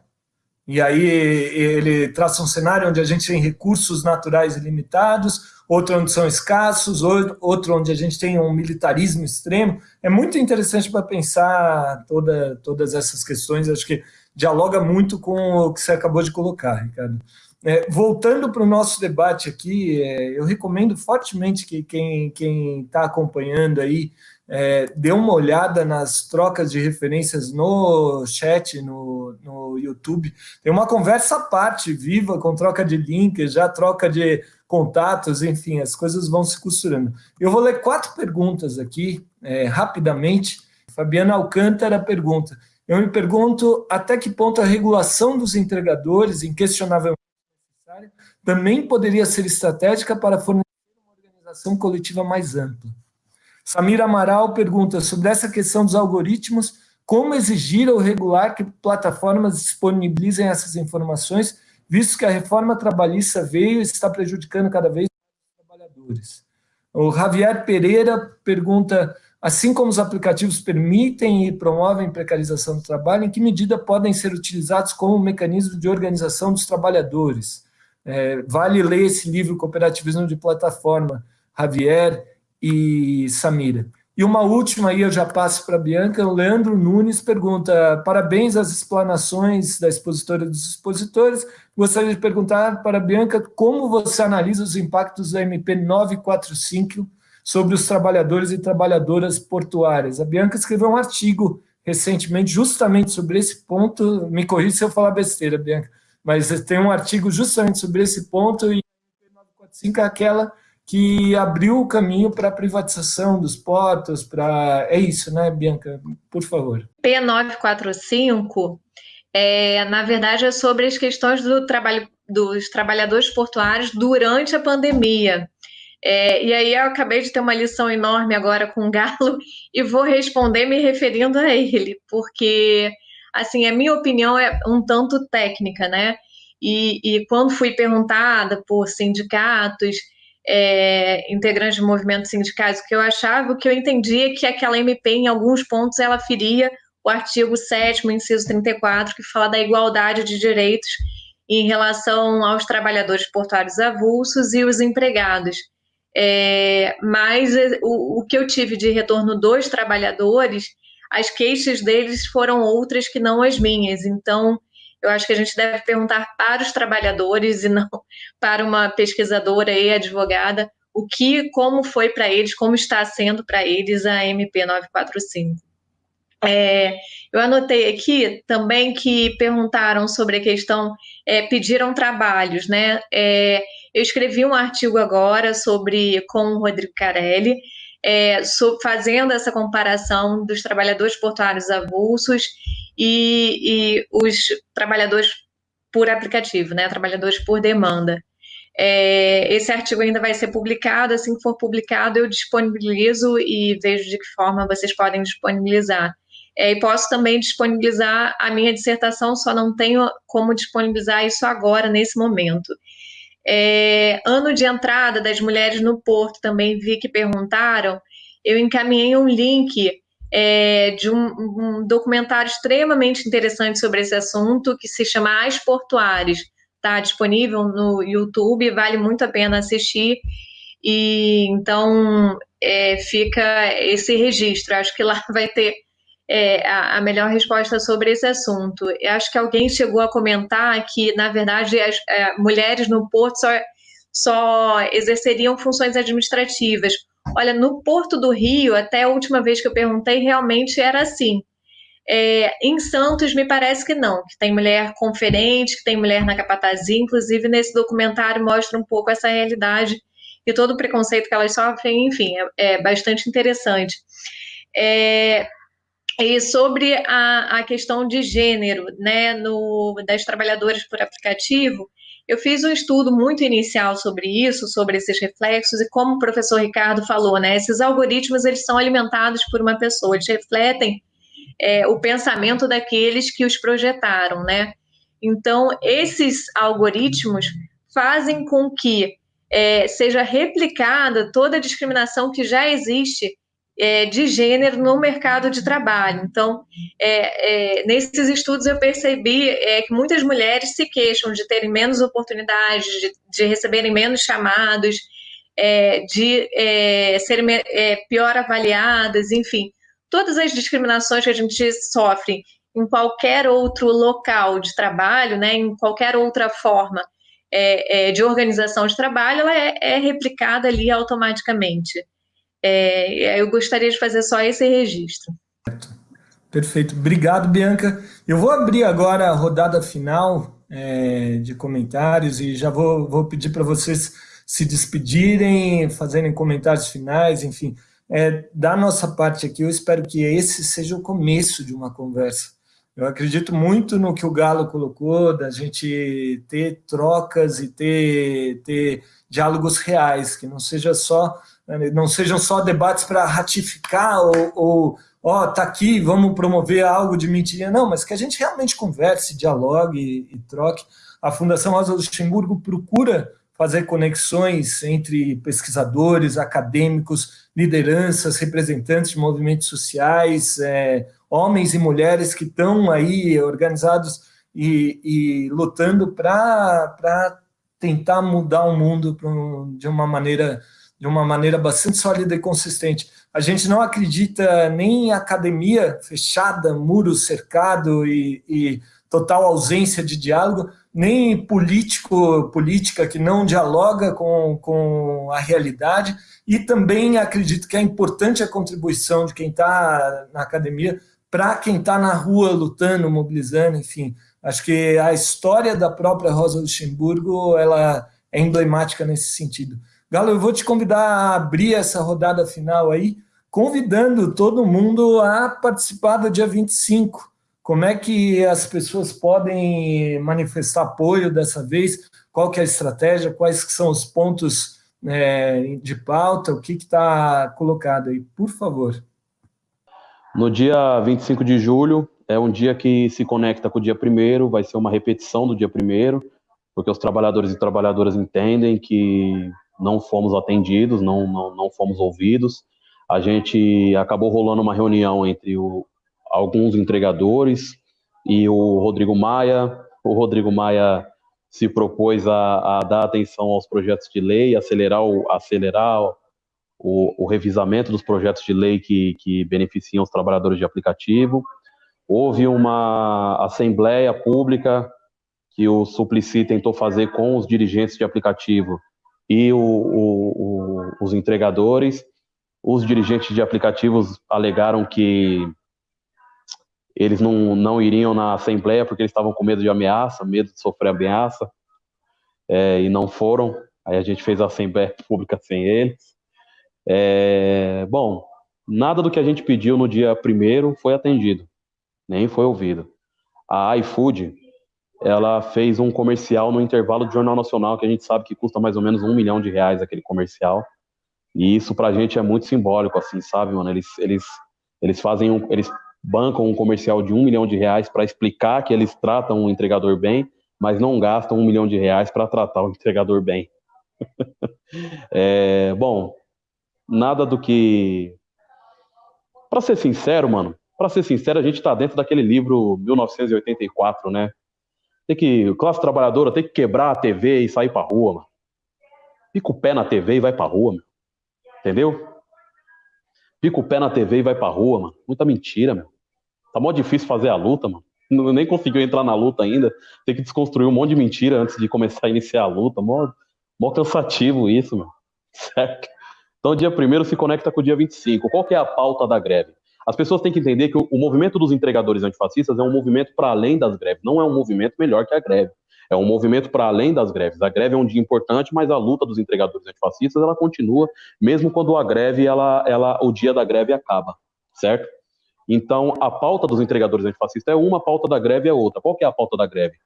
Speaker 2: E aí ele traça um cenário onde a gente tem recursos naturais ilimitados, outro onde são escassos, outro onde a gente tem um militarismo extremo. É muito interessante para pensar toda, todas essas questões, acho que dialoga muito com o que você acabou de colocar, Ricardo. É, voltando para o nosso debate aqui, é, eu recomendo fortemente que quem está acompanhando aí é, dê uma olhada nas trocas de referências no chat, no, no YouTube. Tem uma conversa à parte, viva, com troca de links, já troca de contatos, enfim, as coisas vão se costurando. Eu vou ler quatro perguntas aqui, é, rapidamente. Fabiana Alcântara pergunta, eu me pergunto até que ponto a regulação dos entregadores, inquestionavelmente necessária, também poderia ser estratégica para fornecer uma organização coletiva mais ampla. Samira Amaral pergunta sobre essa questão dos algoritmos, como exigir ou regular que plataformas disponibilizem essas informações, visto que a reforma trabalhista veio e está prejudicando cada vez mais os trabalhadores. O Javier Pereira pergunta Assim como os aplicativos permitem e promovem precarização do trabalho, em que medida podem ser utilizados como mecanismo de organização dos trabalhadores? É, vale ler esse livro, Cooperativismo de Plataforma, Javier e Samira. E uma última aí, eu já passo para a Bianca, o Leandro Nunes pergunta, parabéns às explanações da expositora dos expositores, gostaria de perguntar para a Bianca como você analisa os impactos da MP 945 sobre os trabalhadores e trabalhadoras portuárias. A Bianca escreveu um artigo recentemente justamente sobre esse ponto, me corrija se eu falar besteira, Bianca, mas tem um artigo justamente sobre esse ponto e a 945 é aquela que abriu o caminho para a privatização dos portos, para... É isso, né, Bianca? Por favor.
Speaker 3: P945, é, na verdade, é sobre as questões do trabalho dos trabalhadores portuários durante a pandemia. É, e aí eu acabei de ter uma lição enorme agora com o Galo e vou responder me referindo a ele, porque, assim, a minha opinião é um tanto técnica, né? E, e quando fui perguntada por sindicatos, é, integrantes de movimentos sindicais, o que eu achava, o que eu entendia é que aquela MP, em alguns pontos, ela feria o artigo 7 inciso 34, que fala da igualdade de direitos em relação aos trabalhadores portuários avulsos e os empregados. É, mas é, o, o que eu tive de retorno dos trabalhadores, as queixas deles foram outras que não as minhas. Então, eu acho que a gente deve perguntar para os trabalhadores e não para uma pesquisadora e advogada o que, como foi para eles, como está sendo para eles a MP 945. É, eu anotei aqui também que perguntaram sobre a questão, é, pediram trabalhos, né? É, eu escrevi um artigo agora sobre com o Rodrigo Carelli, é, fazendo essa comparação dos trabalhadores portuários avulsos e, e os trabalhadores por aplicativo, né, trabalhadores por demanda. É, esse artigo ainda vai ser publicado, assim que for publicado, eu disponibilizo e vejo de que forma vocês podem disponibilizar. É, e posso também disponibilizar a minha dissertação, só não tenho como disponibilizar isso agora, nesse momento. É, ano de entrada das mulheres no Porto, também vi que perguntaram, eu encaminhei um link é, de um, um, documentário extremamente interessante sobre esse assunto, que se chama As Portuárias. Está disponível no YouTube, vale muito a pena assistir. E então é, fica esse registro. Acho que lá vai ter é, a, a, melhor resposta sobre esse assunto. Eu acho que alguém chegou a comentar que, na verdade, as é, mulheres no Porto só, só exerceriam funções administrativas. Olha, no Porto do Rio, até a última vez que eu perguntei, realmente era assim. É, em Santos, me parece que não, que tem mulher conferente, que tem mulher na capatazia, inclusive nesse documentário mostra um pouco essa realidade e todo o preconceito que elas sofrem, enfim, é, é bastante interessante. É, e sobre a, a questão de gênero, né, no, das trabalhadoras por aplicativo, eu fiz um estudo muito inicial sobre isso, sobre esses reflexos, e como o professor Ricardo falou, né, esses algoritmos eles são alimentados por uma pessoa, eles refletem é, o pensamento daqueles que os projetaram, né? Então, esses algoritmos fazem com que é, seja replicada toda a discriminação que já existe é, de gênero no mercado de trabalho. Então, é, é, nesses estudos eu percebi é, que muitas mulheres se queixam de terem menos oportunidades, de, de receberem menos chamados, é, de é, serem pior avaliadas, enfim, todas as discriminações que a gente sofre em qualquer outro local de trabalho, né, em qualquer outra forma de organização de trabalho, ela é replicada ali automaticamente. É, eu gostaria de fazer só esse registro.
Speaker 2: Perfeito. Obrigado, Bianca. Eu vou abrir agora a rodada final é, de comentários e já vou, vou pedir para vocês se despedirem, fazerem comentários finais, enfim. É, da nossa parte aqui, eu espero que esse seja o começo de uma conversa. Eu acredito muito no que o Galo colocou, da gente ter trocas e ter, ter diálogos reais, que não seja só não sejam só debates para ratificar ou, ó, tá aqui, vamos promover algo de mentira, não, mas que a gente realmente converse, dialogue e, e troque. A Fundação Rosa Luxemburgo procura fazer conexões entre pesquisadores, acadêmicos, lideranças, representantes de movimentos sociais, é, homens e mulheres que estão aí organizados e, e lutando para tentar mudar o mundo de uma maneira de uma maneira bastante sólida e consistente. A gente não acredita nem em academia fechada, muro cercado e, e total ausência de diálogo, nem político, política que não dialoga com, com a realidade, e também acredito que é importante a contribuição de quem está na academia para quem está na rua lutando, mobilizando, enfim. Acho que a história da própria Rosa Luxemburgo ela é emblemática nesse sentido. Galo, eu vou te convidar a abrir essa rodada final aí, convidando todo mundo a participar do dia 25. Como é que as pessoas podem manifestar apoio dessa vez? Qual que é a estratégia? Quais que são os pontos é, de pauta? O que está colocado aí? Por favor.
Speaker 4: No dia 25 de julho, é um dia que se conecta com o dia 1 vai ser uma repetição do dia 1 porque os trabalhadores e trabalhadoras entendem que não fomos atendidos, não, não, não fomos ouvidos. A gente acabou rolando uma reunião entre o, alguns entregadores e o Rodrigo Maia. O Rodrigo Maia se propôs a, a dar atenção aos projetos de lei, acelerar o, acelerar o, o revisamento dos projetos de lei que, que beneficiam os trabalhadores de aplicativo. Houve uma assembleia pública que o Suplicy tentou fazer com os dirigentes de aplicativo e o, o, o, os entregadores. Os dirigentes de aplicativos alegaram que eles não, não iriam na assembleia porque eles estavam com medo de ameaça, medo de sofrer ameaça, é, e não foram. Aí a gente fez a assembleia pública sem eles. É, bom, nada do que a gente pediu no dia primeiro foi atendido, nem foi ouvido. A iFood, ela fez um comercial no intervalo do Jornal Nacional, que a gente sabe que custa mais ou menos um milhão de reais aquele comercial. E isso pra gente é muito simbólico, assim, sabe, mano? Eles, eles, eles fazem um, eles bancam um comercial de um milhão de reais para explicar que eles tratam o entregador bem, mas não gastam um milhão de reais para tratar o entregador bem. é, bom, nada do que. Para ser sincero, mano, para ser sincero, a gente está dentro daquele livro 1984, né? Tem que, classe trabalhadora tem que quebrar a TV e sair pra rua, mano. Fica o pé na TV e vai pra rua, meu. Entendeu? Fica o pé na TV e vai pra rua, mano. Muita mentira, meu. Tá mó difícil fazer a luta, mano. Nem conseguiu entrar na luta ainda. Tem que desconstruir um monte de mentira antes de começar a iniciar a luta. Mó, mó cansativo isso, meu. Certo? Então, dia primeiro se conecta com o dia 25. Qual que é a pauta da greve? As pessoas têm que entender que o, o movimento dos entregadores antifascistas é um movimento para além das greves, não é um movimento melhor que a greve. É um movimento para além das greves. A greve é um dia importante, mas a luta dos entregadores antifascistas ela continua, mesmo quando a greve, ela, ela, o dia da greve acaba, certo? Então, a pauta dos entregadores antifascistas é uma, a pauta da greve é outra. Qual que é a pauta da greve?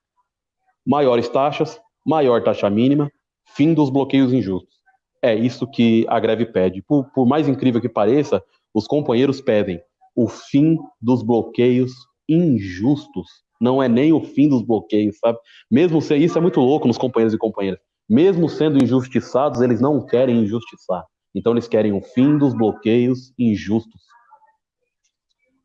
Speaker 4: Maiores taxas, maior taxa mínima, fim dos bloqueios injustos. É isso que a greve pede. Por, por mais incrível que pareça, os companheiros pedem o fim dos bloqueios injustos. Não é nem o fim dos bloqueios, sabe? Mesmo se isso é muito louco nos companheiros e companheiras. Mesmo sendo injustiçados, eles não querem injustiçar. Então eles querem o fim dos bloqueios injustos.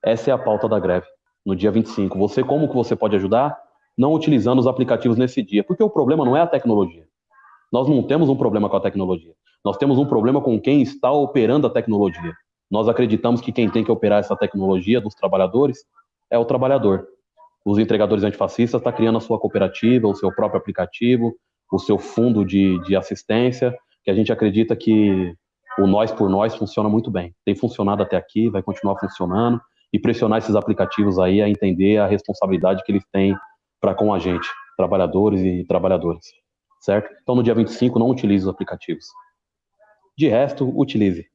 Speaker 4: Essa é a pauta da greve, no dia 25. Você como que você pode ajudar? Não utilizando os aplicativos nesse dia, porque o problema não é a tecnologia. Nós não temos um problema com a tecnologia. Nós temos um problema com quem está operando a tecnologia. Nós acreditamos que quem tem que operar essa tecnologia dos trabalhadores é o trabalhador. Os entregadores antifascistas estão tá criando a sua cooperativa, o seu próprio aplicativo, o seu fundo de, de assistência, que a gente acredita que o nós por nós funciona muito bem. Tem funcionado até aqui, vai continuar funcionando, e pressionar esses aplicativos aí a entender a responsabilidade que eles têm para com a gente, trabalhadores e trabalhadoras, certo? Então, no dia 25, não utilize os aplicativos. De resto, utilize.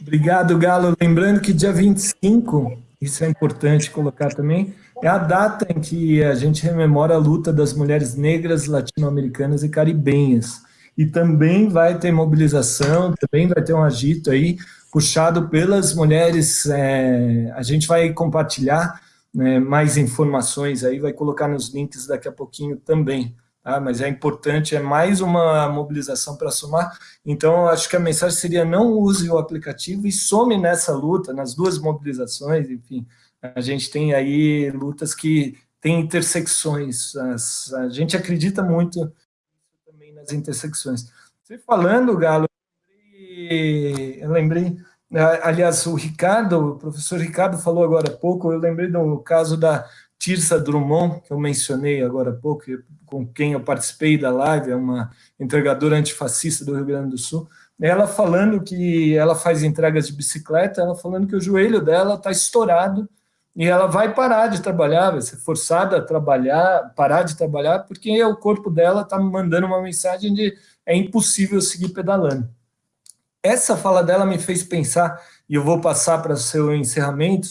Speaker 2: Obrigado, Galo. Lembrando que dia 25, isso é importante colocar também, é a data em que a gente rememora a luta das mulheres negras, latino-americanas e caribenhas. E também vai ter mobilização, também vai ter um agito aí, puxado pelas mulheres. É, a gente vai compartilhar né, mais informações aí, vai colocar nos links daqui a pouquinho também. Tá? Mas é importante, é mais uma mobilização para somar. Então, acho que a mensagem seria não use o aplicativo e some nessa luta, nas duas mobilizações, enfim. A gente tem aí lutas que têm intersecções. As, a gente acredita muito também nas intersecções. Você falando, Galo, eu lembrei Aliás, o Ricardo, o professor Ricardo falou agora há pouco, eu lembrei do caso da Tirsa Drummond, que eu mencionei agora há pouco, com quem eu participei da live, é uma entregadora antifascista do Rio Grande do Sul, ela falando que ela faz entregas de bicicleta, ela falando que o joelho dela está estourado e ela vai parar de trabalhar, vai ser forçada a trabalhar, parar de trabalhar, porque o corpo dela está mandando uma mensagem de é impossível seguir pedalando. Essa fala dela me fez pensar, e eu vou passar para seu encerramento,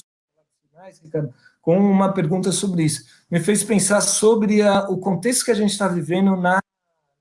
Speaker 2: com uma pergunta sobre isso. Me fez pensar sobre a, o contexto que a gente está vivendo na,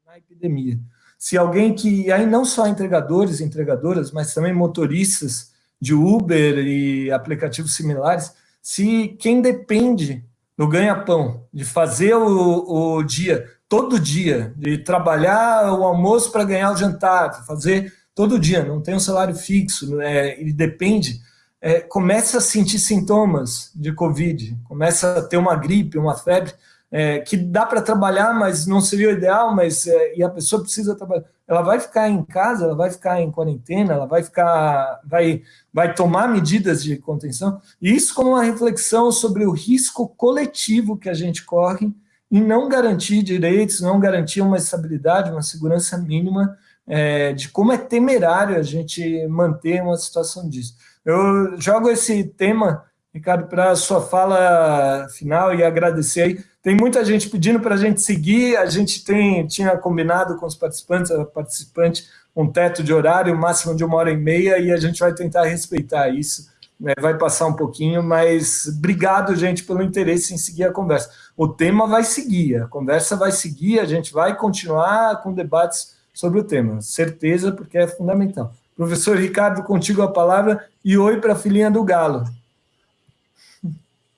Speaker 2: na epidemia. Se alguém que, aí não só entregadores e entregadoras, mas também motoristas de Uber e aplicativos similares, se quem depende do ganha-pão, de fazer o, o dia, todo dia, de trabalhar o almoço para ganhar o jantar, fazer todo dia, não tem um salário fixo, é, e depende, é, começa a sentir sintomas de Covid, começa a ter uma gripe, uma febre, é, que dá para trabalhar, mas não seria o ideal, mas é, e a pessoa precisa trabalhar. Ela vai ficar em casa, ela vai ficar em quarentena, ela vai ficar, vai, vai tomar medidas de contenção. E isso como uma reflexão sobre o risco coletivo que a gente corre em não garantir direitos, não garantir uma estabilidade, uma segurança mínima é, de como é temerário a gente manter uma situação disso. Eu jogo esse tema Ricardo, para a sua fala final e agradecer aí. Tem muita gente pedindo para a gente seguir, a gente tem, tinha combinado com os participantes, a participante, um teto de horário, máximo de uma hora e meia, e a gente vai tentar respeitar isso. Né? Vai passar um pouquinho, mas obrigado, gente, pelo interesse em seguir a conversa. O tema vai seguir, a conversa vai seguir, a gente vai continuar com debates sobre o tema, certeza, porque é fundamental. Professor Ricardo, contigo a palavra, e oi para a filhinha do Galo.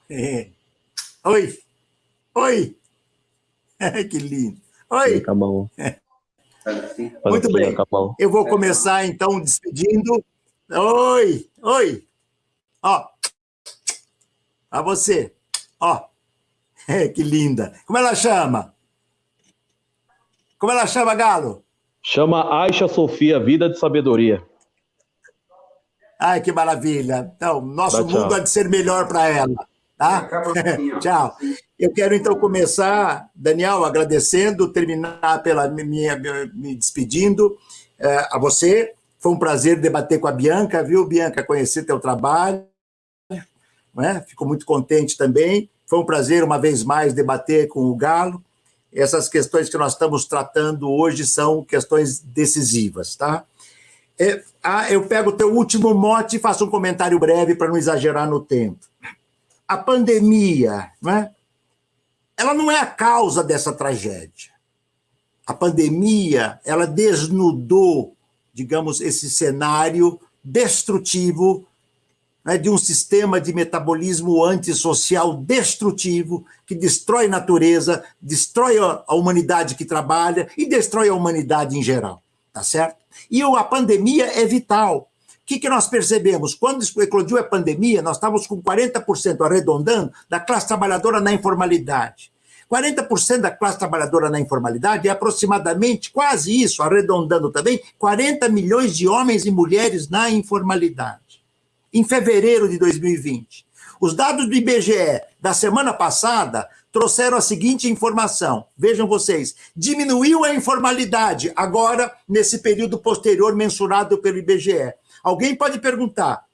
Speaker 5: É. Oi, oi, que lindo. Oi. Muito bem, eu vou começar então despedindo. Oi, oi, ó, a você, ó, que linda. Como ela chama? Como ela chama, Galo?
Speaker 4: Chama Aisha Sofia, Vida de Sabedoria.
Speaker 5: Ai, que maravilha. Então, nosso mundo há de ser melhor para ela. Tá? tchau. Eu quero então começar, Daniel, agradecendo, terminar pela minha, me despedindo é, a você. Foi um prazer debater com a Bianca, viu, Bianca? Conhecer teu trabalho. Né? Fico muito contente também. Foi um prazer, uma vez mais, debater com o Galo essas questões que nós estamos tratando hoje são questões decisivas, tá? É, ah, eu pego o teu último mote e faço um comentário breve para não exagerar no tempo. A pandemia, né? ela não é a causa dessa tragédia. A pandemia, ela desnudou, digamos, esse cenário destrutivo né, de um sistema de metabolismo antissocial destrutivo que destrói a natureza, destrói a humanidade que trabalha e destrói a humanidade em geral, tá certo? E a pandemia é vital. O que, que nós percebemos? Quando eclodiu a pandemia, nós estávamos com 40%, arredondando, da classe trabalhadora na informalidade. 40% da classe trabalhadora na informalidade é aproximadamente quase isso, arredondando também, 40 milhões de homens e mulheres na informalidade em fevereiro de 2020. Os dados do IBGE da semana passada trouxeram a seguinte informação. Vejam vocês, diminuiu a informalidade agora nesse período posterior mensurado pelo IBGE. Alguém pode perguntar: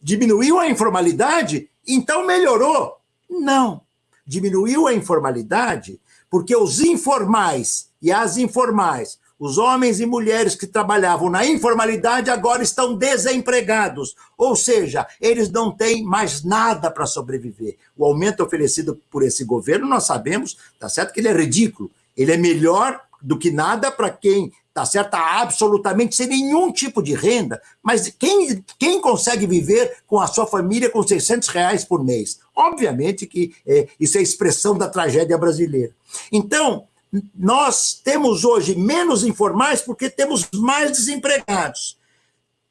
Speaker 5: diminuiu a informalidade? Então melhorou? Não. Diminuiu a informalidade porque os informais e as informais os homens e mulheres que trabalhavam na informalidade agora estão desempregados, ou seja, eles não têm mais nada para sobreviver. O aumento oferecido por esse governo, nós sabemos, tá certo que ele é ridículo. Ele é melhor do que nada para quem tá certo? Absolutamente sem nenhum tipo de renda, mas quem, quem consegue viver com a sua família com 600 reais por mês? Obviamente que é, isso é expressão da tragédia brasileira. Então, nós temos hoje menos informais porque temos mais desempregados.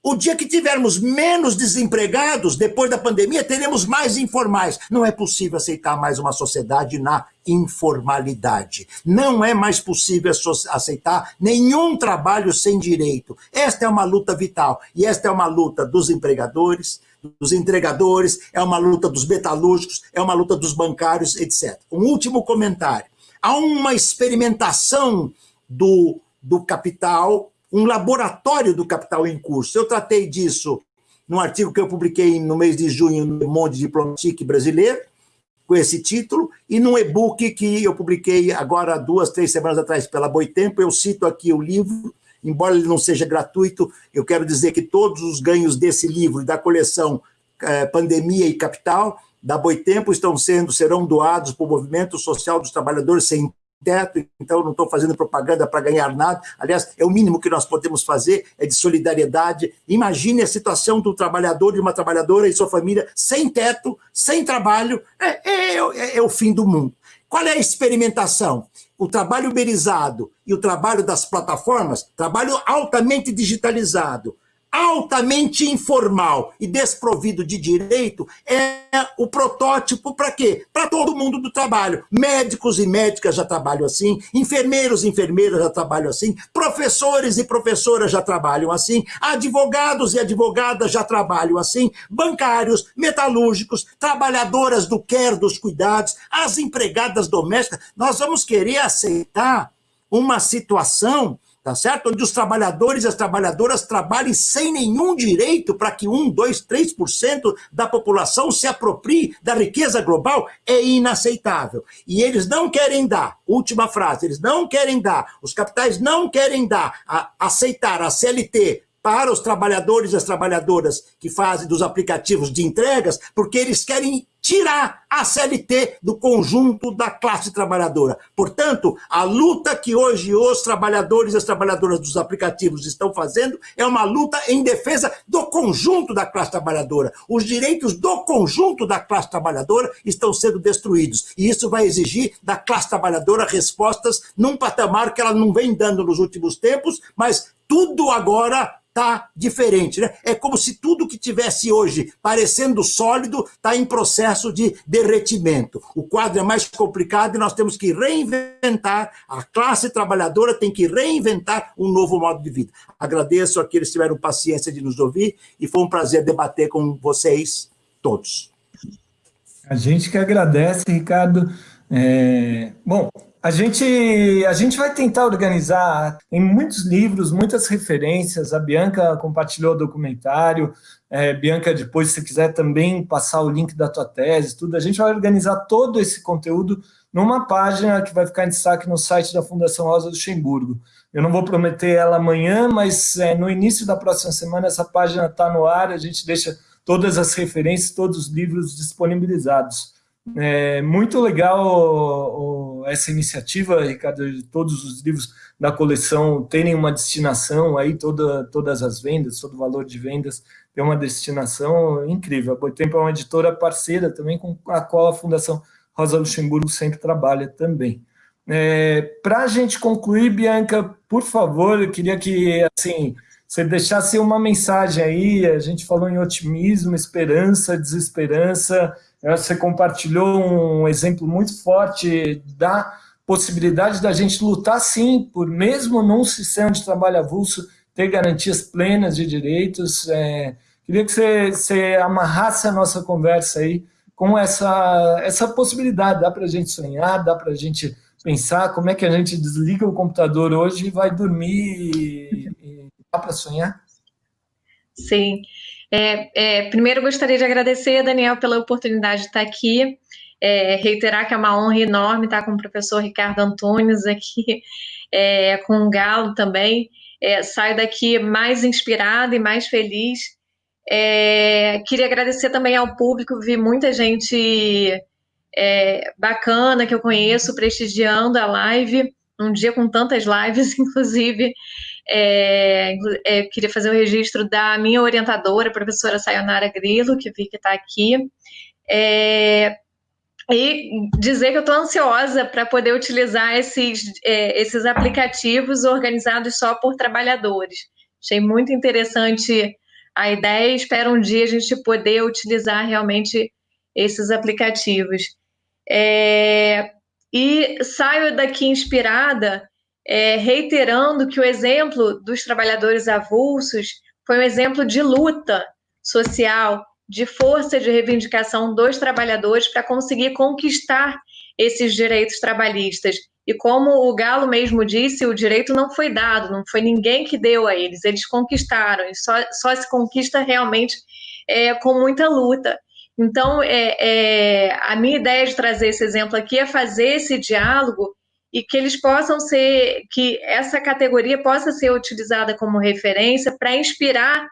Speaker 5: O dia que tivermos menos desempregados, depois da pandemia, teremos mais informais. Não é possível aceitar mais uma sociedade na informalidade. Não é mais possível aceitar nenhum trabalho sem direito. Esta é uma luta vital. E esta é uma luta dos empregadores, dos entregadores, é uma luta dos metalúrgicos, é uma luta dos bancários, etc. Um último comentário há uma experimentação do, do capital, um laboratório do capital em curso. Eu tratei disso num artigo que eu publiquei no mês de junho no Monde Diplomatique brasileiro, com esse título, e num e-book que eu publiquei agora duas, três semanas atrás pela Boitempo, eu cito aqui o livro, embora ele não seja gratuito, eu quero dizer que todos os ganhos desse livro da coleção eh, Pandemia e Capital da Boitempo estão sendo, serão doados para o movimento social dos trabalhadores sem teto, então não estou fazendo propaganda para ganhar nada. Aliás, é o mínimo que nós podemos fazer, é de solidariedade. Imagine a situação do trabalhador, de uma trabalhadora e sua família sem teto, sem trabalho, é, é, é, é o fim do mundo. Qual é a experimentação? O trabalho uberizado e o trabalho das plataformas, trabalho altamente digitalizado, altamente informal e desprovido de direito é o protótipo para quê? Para todo mundo do trabalho. Médicos e médicas já trabalham assim, enfermeiros e enfermeiras já trabalham assim, professores e professoras já trabalham assim, advogados e advogadas já trabalham assim, bancários, metalúrgicos, trabalhadoras do quer dos cuidados, as empregadas domésticas. Nós vamos querer aceitar uma situação tá certo? Onde os trabalhadores e as trabalhadoras trabalhem sem nenhum direito para que 1, 2, 3% da população se aproprie da riqueza global, é inaceitável. E eles não querem dar, última frase, eles não querem dar, os capitais não querem dar, a, aceitar a CLT para os trabalhadores e as trabalhadoras que fazem dos aplicativos de entregas, porque eles querem tirar a CLT do conjunto da classe trabalhadora. Portanto, a luta que hoje os trabalhadores e as trabalhadoras dos aplicativos estão fazendo é uma luta em defesa do conjunto da classe trabalhadora. Os direitos do conjunto da classe trabalhadora estão sendo destruídos. E isso vai exigir da classe trabalhadora respostas num patamar que ela não vem dando nos últimos tempos, mas tudo agora está diferente. Né? É como se tudo que tivesse hoje parecendo sólido está em processo de derretimento. O quadro é mais complicado e nós temos que reinventar, a classe trabalhadora tem que reinventar um novo modo de vida. Agradeço a que eles tiveram paciência de nos ouvir e foi um prazer debater com vocês todos.
Speaker 2: A gente que agradece, Ricardo. É... Bom, a gente, a gente vai tentar organizar, tem muitos livros, muitas referências, a Bianca compartilhou o documentário, é, Bianca, depois, se quiser também passar o link da tua tese, tudo, a gente vai organizar todo esse conteúdo numa página que vai ficar em destaque no site da Fundação Rosa Luxemburgo. Eu não vou prometer ela amanhã, mas é, no início da próxima semana essa página está no ar, a gente deixa todas as referências, todos os livros disponibilizados. É muito legal o, o, essa iniciativa, Ricardo, de todos os livros da coleção terem uma destinação, aí toda, todas as vendas, todo o valor de vendas tem uma destinação incrível. A Boitempo é uma editora parceira também com a qual a Fundação Rosa Luxemburgo sempre trabalha também. É, Para a gente concluir, Bianca, por favor, eu queria que assim, você deixasse uma mensagem aí, a gente falou em otimismo, esperança, desesperança, você compartilhou um exemplo muito forte da possibilidade da gente lutar, sim, por mesmo num sistema de trabalho avulso, ter garantias plenas de direitos. É, queria que você, você amarrasse a nossa conversa aí com essa, essa possibilidade. Dá para a gente sonhar, dá para a gente pensar como é que a gente desliga o computador hoje e vai dormir e, e dá para sonhar?
Speaker 3: Sim. É, é, primeiro, gostaria de agradecer, Daniel, pela oportunidade de estar aqui. É, reiterar que é uma honra enorme estar com o professor Ricardo Antunes aqui, é, com o Galo também. É, saio daqui mais inspirada e mais feliz. É, queria agradecer também ao público, vi muita gente bacana que eu conheço prestigiando a live, um dia com tantas lives, inclusive. É, é, queria fazer o registro da minha orientadora, a professora Sayonara Grilo, que vi que está aqui. É, e dizer que eu estou ansiosa para poder utilizar esses, é, esses aplicativos organizados só por trabalhadores. Achei muito interessante a ideia, espero um dia a gente poder utilizar realmente esses aplicativos. É, e saio daqui inspirada é, reiterando que o exemplo dos trabalhadores avulsos foi um exemplo de luta social, de força de reivindicação dos trabalhadores para conseguir conquistar esses direitos trabalhistas. E como o Galo mesmo disse, o direito não foi dado, não foi ninguém que deu a eles, eles conquistaram, e só, só se conquista realmente é, com muita luta. Então, é, é, a minha ideia de trazer esse exemplo aqui é fazer esse diálogo e que eles possam ser, que essa categoria possa ser utilizada como referência para inspirar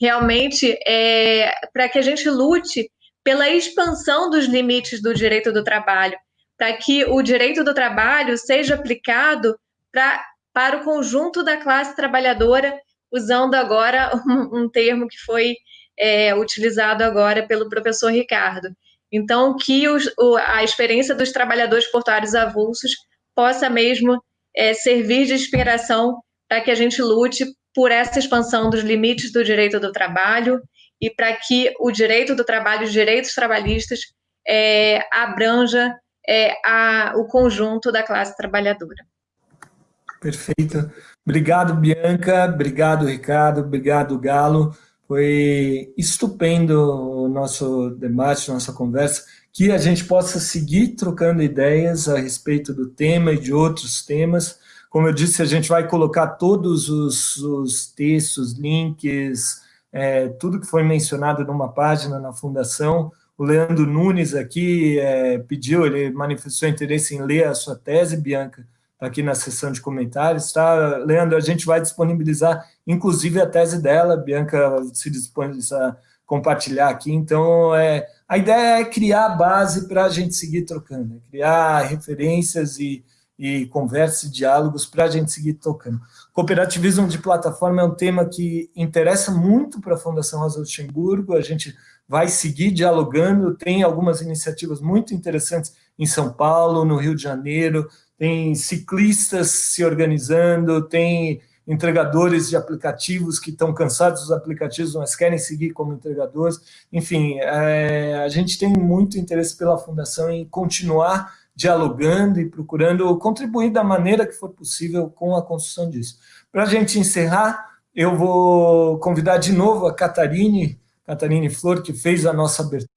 Speaker 3: realmente, é, para que a gente lute pela expansão dos limites do direito do trabalho, para que o direito do trabalho seja aplicado pra, para o conjunto da classe trabalhadora, usando agora um, um termo que foi é, utilizado agora pelo professor Ricardo. Então, que os, o, a experiência dos trabalhadores portuários avulsos possa mesmo é, servir de inspiração para que a gente lute por essa expansão dos limites do direito do trabalho e para que o direito do trabalho, os direitos trabalhistas, é, abranja é, a, o conjunto da classe trabalhadora.
Speaker 2: Perfeito. Obrigado, Bianca. Obrigado, Ricardo. Obrigado, Galo. Foi estupendo o nosso debate, nossa conversa que a gente possa seguir trocando ideias a respeito do tema e de outros temas. Como eu disse, a gente vai colocar todos os, os textos, links, é, tudo que foi mencionado numa página na Fundação. O Leandro Nunes aqui é, pediu, ele manifestou interesse em ler a sua tese, Bianca, está aqui na seção de comentários, tá? Leandro, a gente vai disponibilizar, inclusive, a tese dela, Bianca se disponibiliza a compartilhar aqui, então, é, a ideia é criar base para a gente seguir trocando, né? criar referências e, e conversas e diálogos para a gente seguir tocando. Cooperativismo de plataforma é um tema que interessa muito para a Fundação Rosa Luxemburgo, a gente vai seguir dialogando, tem algumas iniciativas muito interessantes em São Paulo, no Rio de Janeiro, tem ciclistas se organizando, tem entregadores de aplicativos que estão cansados dos aplicativos, mas querem seguir como entregadores. Enfim, é, a gente tem muito interesse pela Fundação em continuar dialogando e procurando contribuir da maneira que for possível com a construção disso. Para a gente encerrar, eu vou convidar de novo a Catarine, Catarine Flor, que fez a nossa abertura,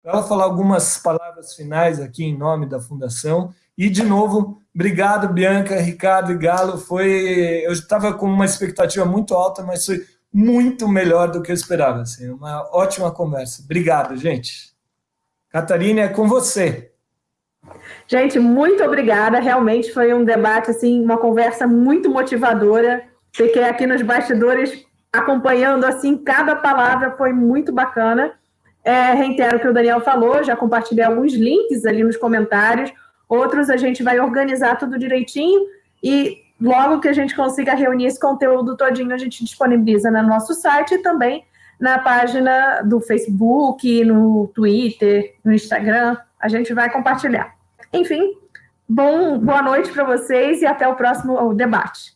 Speaker 2: para ela falar algumas palavras finais aqui em nome da Fundação. E, de novo, obrigado, Bianca, Ricardo e Galo. Foi, eu estava com uma expectativa muito alta, mas foi muito melhor do que eu esperava. Assim, uma ótima conversa. Obrigado, gente. Catarina, é com você.
Speaker 1: Gente, muito obrigada. Realmente foi um debate, assim, uma conversa muito motivadora. Fiquei aqui nos bastidores acompanhando, assim, cada palavra foi muito bacana. É, reitero o que o Daniel falou, já compartilhei alguns links ali nos comentários. Outros a gente vai organizar tudo direitinho e logo que a gente consiga reunir esse conteúdo todinho, a gente disponibiliza no nosso site e também na página do Facebook, no Twitter, no Instagram. A gente vai compartilhar. Enfim, bom, boa noite para vocês e até o próximo debate.